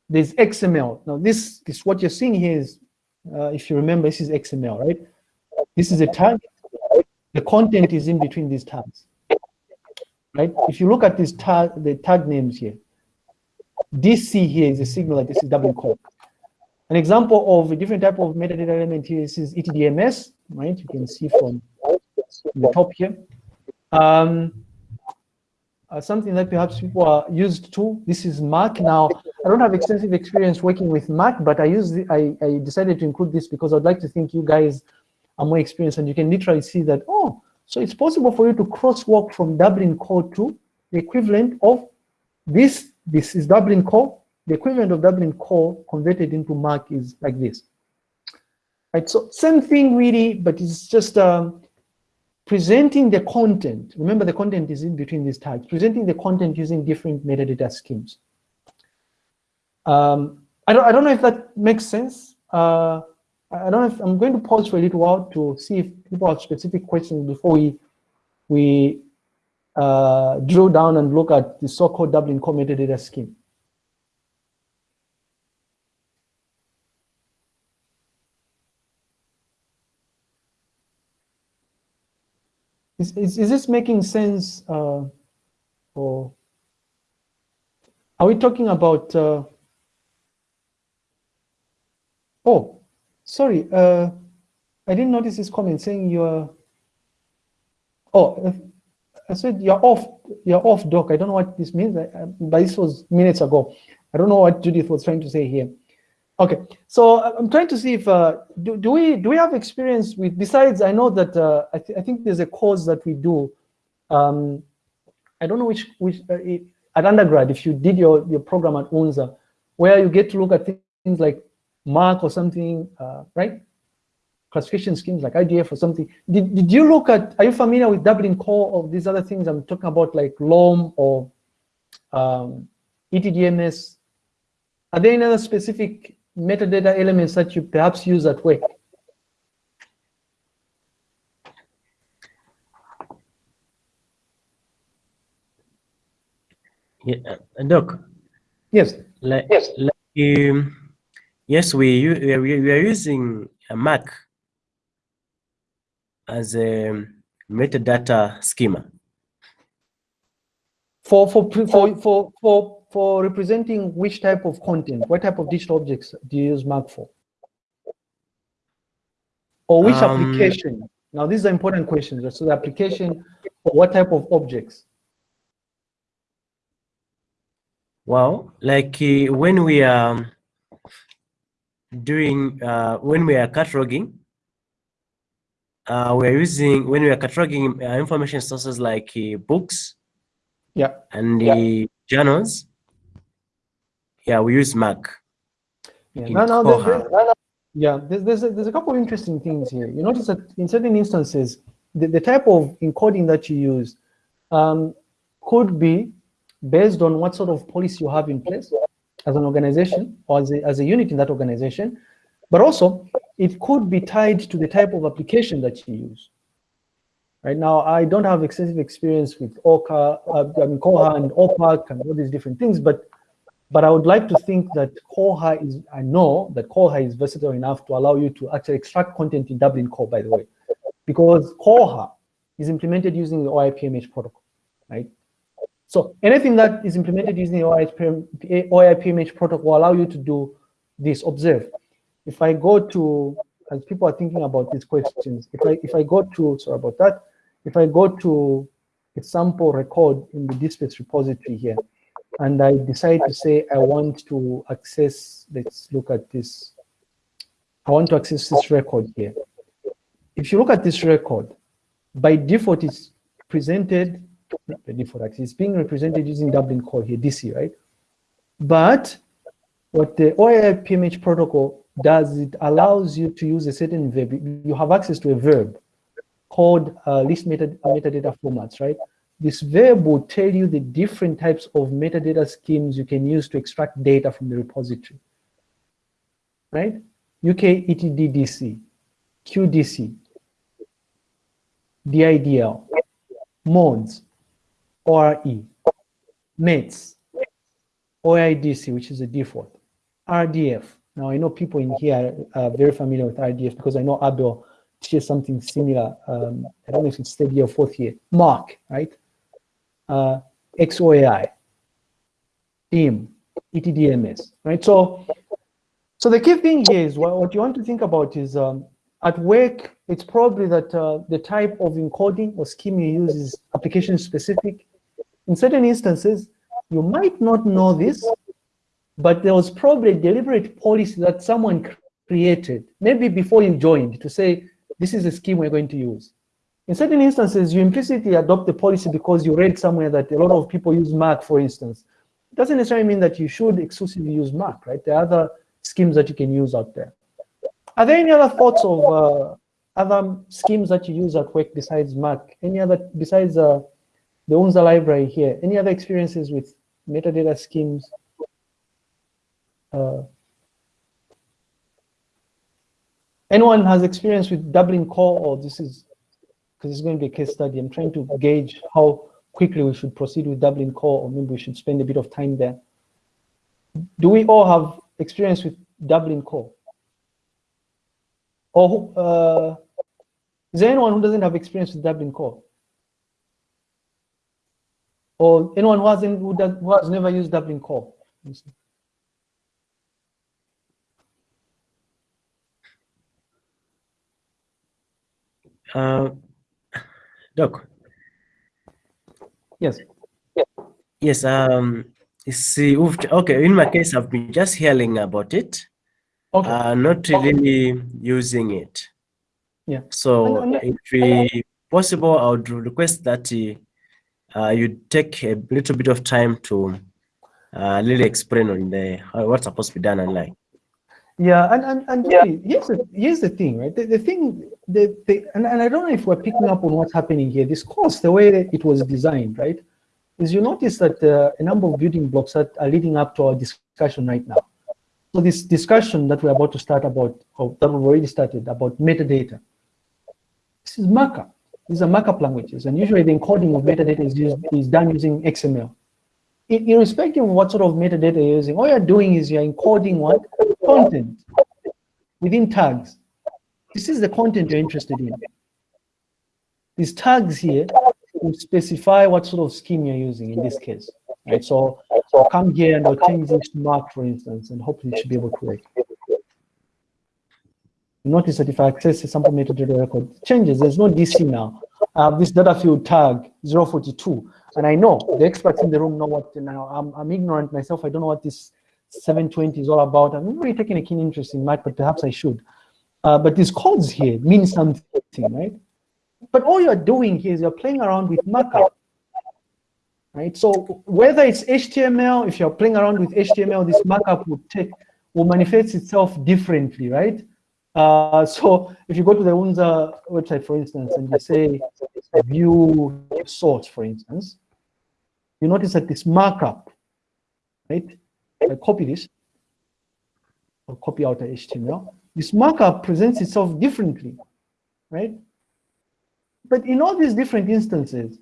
Speaker 1: there's XML. Now this, this what you're seeing here is, uh, if you remember, this is XML, right? This is a tag. The content is in between these tags, right? If you look at these tag, the tag names here, DC here is a signal that this is Dublin core. An example of a different type of metadata element here is ETDMS, right? You can see from the top here. Um, uh, something that perhaps people are used to. This is MARC. Now, I don't have extensive experience working with MARC, but I use the, I, I decided to include this because I'd like to think you guys are more experienced and you can literally see that, oh, so it's possible for you to crosswalk from Dublin core to the equivalent of this. This is Dublin core. The equivalent of Dublin core converted into MARC is like this. Right, so same thing really, but it's just um, presenting the content. Remember the content is in between these tags, presenting the content using different metadata schemes. Um, I, don't, I don't know if that makes sense. Uh, I don't know if I'm going to pause for a little while to see if people have specific questions before we we uh, drill down and look at the so-called Dublin core metadata scheme. Is, is, is this making sense uh, or are we talking about uh, oh Sorry, uh, I didn't notice this comment saying you're. Oh, I said you're off. You're off, doc. I don't know what this means, but this was minutes ago. I don't know what Judith was trying to say here. Okay, so I'm trying to see if uh, do, do we do we have experience with besides I know that uh, I, th I think there's a course that we do. Um, I don't know which which uh, it, at undergrad if you did your your program at UNZA, where you get to look at things like MARC or something, uh, right? Classification schemes like IDF or something. Did, did you look at, are you familiar with Dublin core or these other things I'm talking about like LOM or um, ETDMS? Are there any other specific metadata elements that you perhaps use at work?
Speaker 5: Yeah, uh, Doc.
Speaker 1: Yes.
Speaker 5: Like, yes. Like, um, Yes, we, we, we are using a MARC as a metadata schema.
Speaker 1: For, for, for, for, for, for representing which type of content, what type of digital objects do you use MARC for? Or which um, application? Now, these are important questions. So the application for what type of objects?
Speaker 5: Well, like uh, when we are doing uh, when we are cataloging. Uh, we are using when we are cataloging uh, information sources like uh, books
Speaker 1: Yeah.
Speaker 5: and the journals. Yeah, we use MARC.
Speaker 1: Yeah.
Speaker 5: in
Speaker 1: Now, now, there-
Speaker 5: Koha.
Speaker 1: there- yeah, there's, there's, a, there's a couple of interesting things here. You notice that in certain instances, the, the type of encoding that you use um, could be based on what sort of policy you have in place as an organization or as a, as a unit in that organization, but also it could be tied to the type of application that you use. Right now, I don't have extensive experience with Orca, uh, I mean, Koha and OPAC and all these different things, but but I would like to think that Koha is, I know that Koha is versatile enough to allow you to actually extract content in Dublin Core, by the way, because Koha is implemented using the OAI-PMH protocol, right? So anything that is implemented using the OIPM OAI-PMH protocol will allow you to do this. Observe, if I go to, as people are thinking about these questions, if I, if I go to, sorry about that, if I go to a sample record in the DSpace repository here, and I decide to say I want to access, let's look at this. I want to access this record here. If you look at this record, by default it's presented, not by default actually, it's being represented using Dublin Core here, DC, right? But what the OAI PMH protocol does, it allows you to use a certain verb. You have access to a verb called uh, list meta metadata formats, right? This verb will tell you the different types of metadata schemes you can use to extract data from the repository, right? UK ETDDC, QDC, DIDL, MODS, ORE, METS, OIDC, which is the default, RDF. Now I know people in here are very familiar with RDF because I know Abel teaches something similar. Um, I don't know if it's third year or fourth year. MARC, right? uh, XOAI, TEAM, ETDMS, right? So, so the key thing here is what, what you want to think about is um, at work, it's probably that uh, the type of encoding or scheme you use is application specific. In certain instances, you might not know this, but there was probably a deliberate policy that someone created, maybe before you joined, to say, this is a scheme we're going to use. In certain instances, you implicitly adopt the policy because you read somewhere that a lot of people use MARC, for instance. It doesn't necessarily mean that you should exclusively use MARC, right? There are other schemes that you can use out there. Are there any other thoughts of uh, other schemes that you use at work besides MARC? Any other, besides uh, the library here, any other experiences with metadata schemes? Uh, anyone has experience with Dublin Core or this is because it's going to be a case study. I'm trying to gauge how quickly we should proceed with Dublin Core, or maybe we should spend a bit of time there. Do we all have experience with Dublin Core? Or uh, is there anyone who doesn't have experience with Dublin Core? Or anyone who hasn't who, does, who has never used Dublin Core?
Speaker 5: Uh, Doc.
Speaker 1: Yes.
Speaker 5: Yes. Um. See, okay. In my case, I've been just hearing about it,
Speaker 1: Okay.
Speaker 5: uh, not really using it.
Speaker 1: Yeah.
Speaker 5: So,
Speaker 1: And- and-
Speaker 5: if we possible, I would request that uh, uh, you take a little bit of time to uh, really explain on the how, what's supposed to be done online.
Speaker 1: Yeah, and and, and really, here's the here's the thing, right? The, the thing, the, the and, and I don't know if we're picking up on what's happening here. This course, the way that it was designed, right, is you notice that uh, a number of building blocks that are leading up to our discussion right now. So this discussion that we're about to start about, or that we've already started about metadata. This is markup. These are markup languages, and usually the encoding of metadata is used, is done using XML. In, irrespective of what sort of metadata you're using, all you're doing is you're encoding what content within tags. This is the content you're interested in. These tags here will specify what sort of scheme you're using in this case. Right? So I'll come here and I'll change this to MARC, for instance, and hopefully it should be able to work. Notice that if I access a sample metadata record, changes. There's no DC now. I have this data field tag 042, and I know the experts in the room know what. Now I'm, I'm ignorant myself. I don't know what this 720 is all about. I'm not really taking a keen interest in math, but perhaps I should. Uh, but these codes here mean something, right? But all you're doing here is you're playing around with markup, right? So whether it's HTML, if you're playing around with HTML, this markup will take will manifest itself differently, right? Uh, so if you go to the UNZA website, for instance, and you say view source, for instance, you notice that this markup, right? I copy this, or copy out the HTML. This markup presents itself differently, right? But in all these different instances,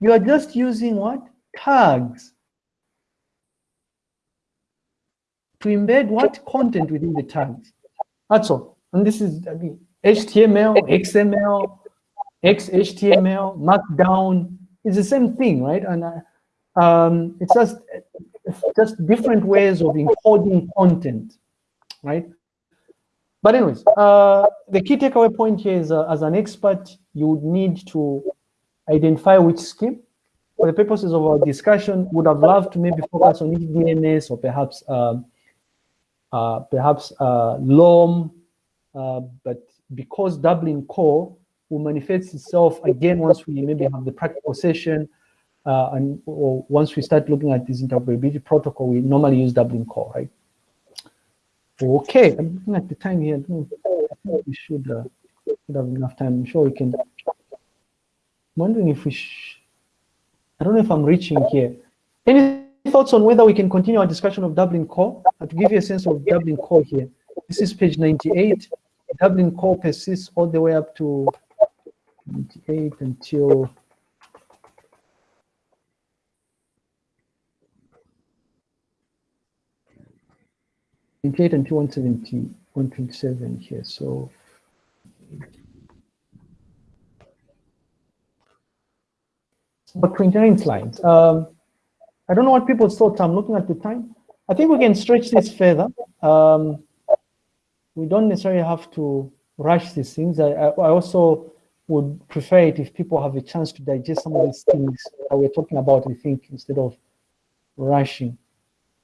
Speaker 1: you are just using what? Tags to embed what content within the tags. That's all. And this is I mean, HTML, XML, XHTML, Markdown. It's the same thing, right? And uh, um, it's just it's just different ways of encoding content, right? But anyways, uh, the key takeaway point here is, uh, as an expert, you would need to identify which scheme. For the purposes of our discussion, would have loved to maybe focus on DNS or perhaps um, uh, perhaps uh, LOM, uh, but because Dublin Core will manifest itself again once we maybe have the practical session, uh, and or once we start looking at this interoperability protocol, we normally use Dublin Core, right? Okay, I'm looking at the time here. I think we should, uh, should have enough time. I'm sure we can. I'm wondering if we. I don't know if I'm reaching here. Any thoughts on whether we can continue our discussion of Dublin Core? To give you a sense of Dublin Core here. This is page 98. Dublin Core persists all the way up to 98 until Twenty-eight until 170, 127 here. So about 29 slides. Um, I don't know what people's thoughts. I'm looking at the time. I think we can stretch this further. Um, we don't necessarily have to rush these things. I, I, also would prefer it if people have a chance to digest some of these things that we're talking about, I think, instead of rushing.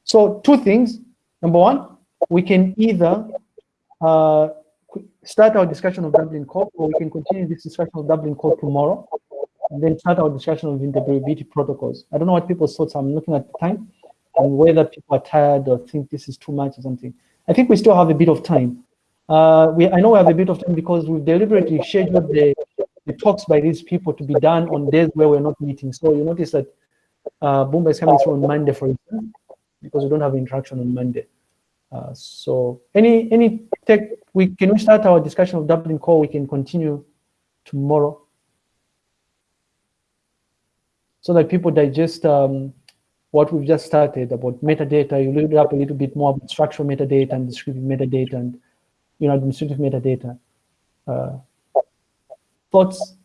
Speaker 1: So two things. Number one, we can either uh, start our discussion of Dublin Core, or we can continue this discussion of Dublin Core tomorrow, then start our discussion of interoperability protocols. I don't know what people's thoughts. I'm looking at the time and whether people are tired or think this is too much or something. I think we still have a bit of time. Uh, we, I know we have a bit of time because we've deliberately scheduled the, the talks by these people to be done on days where we're not meeting. So you notice that uh, Boomba is coming through on Monday, for instance, because we don't have interaction on Monday. Uh, so any any tech, we can we start our discussion of Dublin Core. We can continue tomorrow, so that people digest um, what we've just started about metadata. You look up a little bit more about structural metadata and descriptive metadata and you know administrative metadata. Uh, thoughts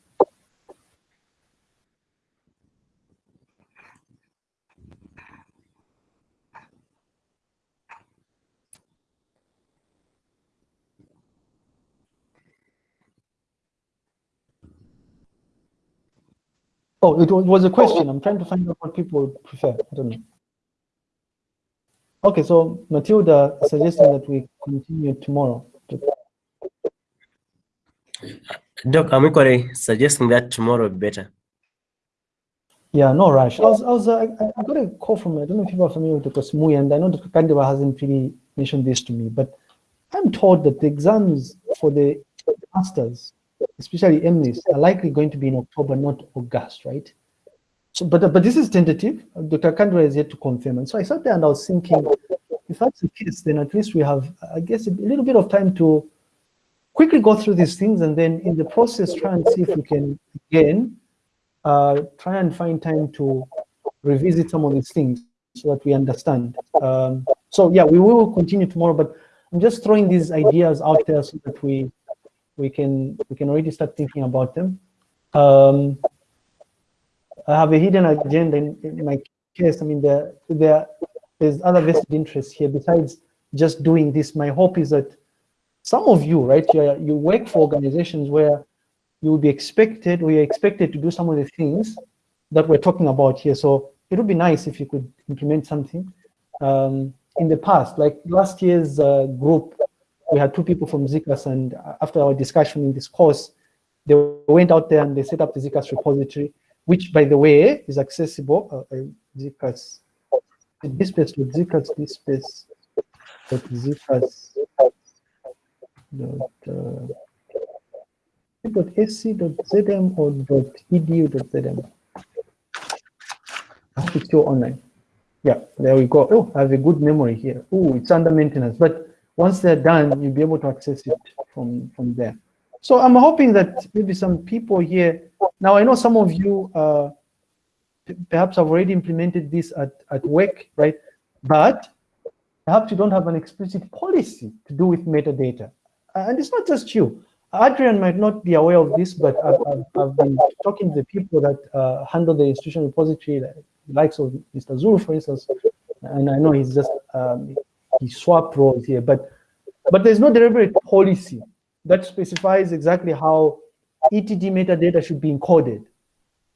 Speaker 1: Oh, it was a question. I'm trying to find out what people prefer. I don't know. Okay, so Matilda suggesting that we continue tomorrow.
Speaker 5: Doc, I'm equally suggesting that tomorrow be better.
Speaker 1: Yeah, no rush. I was, I was, uh, I, got a call from, I don't know if people are familiar with Dr. Smui, and I know Dr. Kandeba hasn't really mentioned this to me, but I'm told that the exams for the masters especially MNIST, are likely going to be in October, not August, right? So, but but this is tentative. Dr. Kandra is yet to confirm. And so I sat there and I was thinking, if that's the case, then at least we have, I guess, a little bit of time to quickly go through these things and then in the process try and see if we can again uh, try and find time to revisit some of these things so that we understand. Um, so yeah, we will continue tomorrow, but I'm just throwing these ideas out there so that we we can we can already start thinking about them. Um, I have a hidden agenda in, in my case. I mean, there there there's other vested interests here besides just doing this. My hope is that some of you, right, you you work for organizations where you will be expected, we are expected to do some of the things that we're talking about here. So it would be nice if you could implement something. Um, in the past, like last year's uh, group, we had two people from Zcas and after our discussion in this course, they went out there and they set up the Zcas repository, which by the way is accessible, uh, uh, Zcas, DSpace with Zcas, DSpace, Zcas, dot, uh, dot sc.zm or dot edu.zm. It's still online. Yeah, there we go. Oh, I have a good memory here. Oh, it's under maintenance, but once they're done, you'll be able to access it from, from there. So I'm hoping that maybe some people here, now I know some of you uh, perhaps have already implemented this at, at work, right? But perhaps you don't have an explicit policy to do with metadata. And it's not just you. Adrian might not be aware of this, but I've, I've, I've been talking to the people that uh, handle the institutional repository, like, likes of Mr. Zulu, for instance, and I know he's just, um, he swapped roles here, but, but there's no deliberate policy that specifies exactly how ETD metadata should be encoded.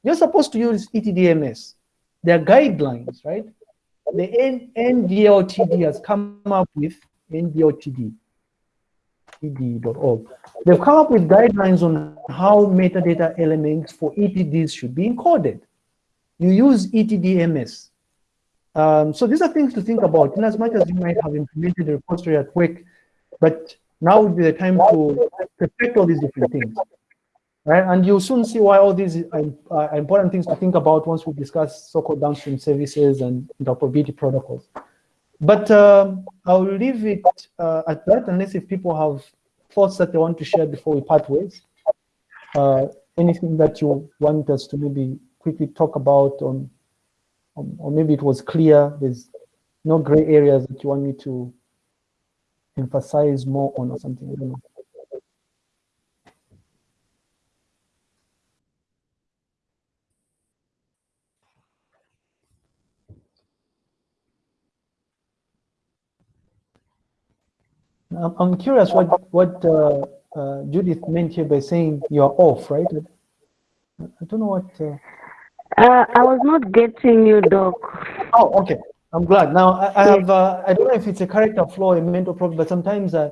Speaker 1: You're supposed to use ETDMS. There are guidelines, right? The NDLTD has come up with NDLTD. They've come up with guidelines on how metadata elements for ETDs should be encoded. You use ETDMS. Um, so these are things to think about in as much as you might have implemented a repository at work, but now would be the time to perfect all these different things. Right? And you'll soon see why all these are important things to think about once we discuss so-called downstream services and interoperability protocols. But um, I'll leave it uh, at that, unless if people have thoughts that they want to share before we part ways. Uh, anything that you want us to maybe quickly talk about on, on, or maybe it was clear, there's no gray areas that you want me to emphasize more on or something, I don't know. I'm curious what what uh, uh, Judith meant here by saying you're off, right? I don't know what. Uh...
Speaker 2: uh... I was not getting you, Doc.
Speaker 1: Oh, okay. I'm glad. Now I, I have. Uh, I don't know if it's a character flaw, a mental problem, but sometimes uh,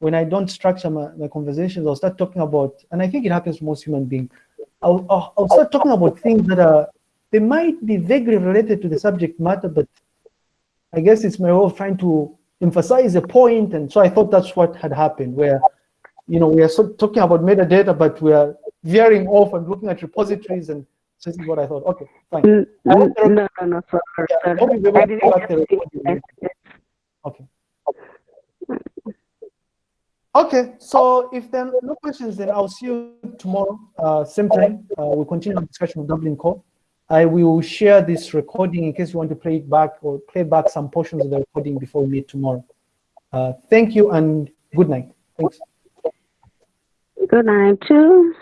Speaker 1: when I don't structure my, my conversations, I'll start talking about, and I think it happens to most human beings. I'll, I'll, I'll start talking about things that are they might be vaguely related to the subject matter, but I guess it's my way of trying to emphasize a point, and so I thought that's what had happened, where you know we are so talking about metadata, but we are veering off and looking at repositories, and this is what I thought. Okay, fine.
Speaker 2: No, no, no, sorry,
Speaker 1: yeah,
Speaker 2: sorry.
Speaker 1: Okay. Okay, so if there are no questions, then I'll see you tomorrow, uh, same time. Uh, we'll continue the discussion of Dublin Core. I will share this recording in case you want to play it back or play back some portions of the recording before we meet tomorrow. Uh, thank you and good night. Thanks.
Speaker 2: Good night too.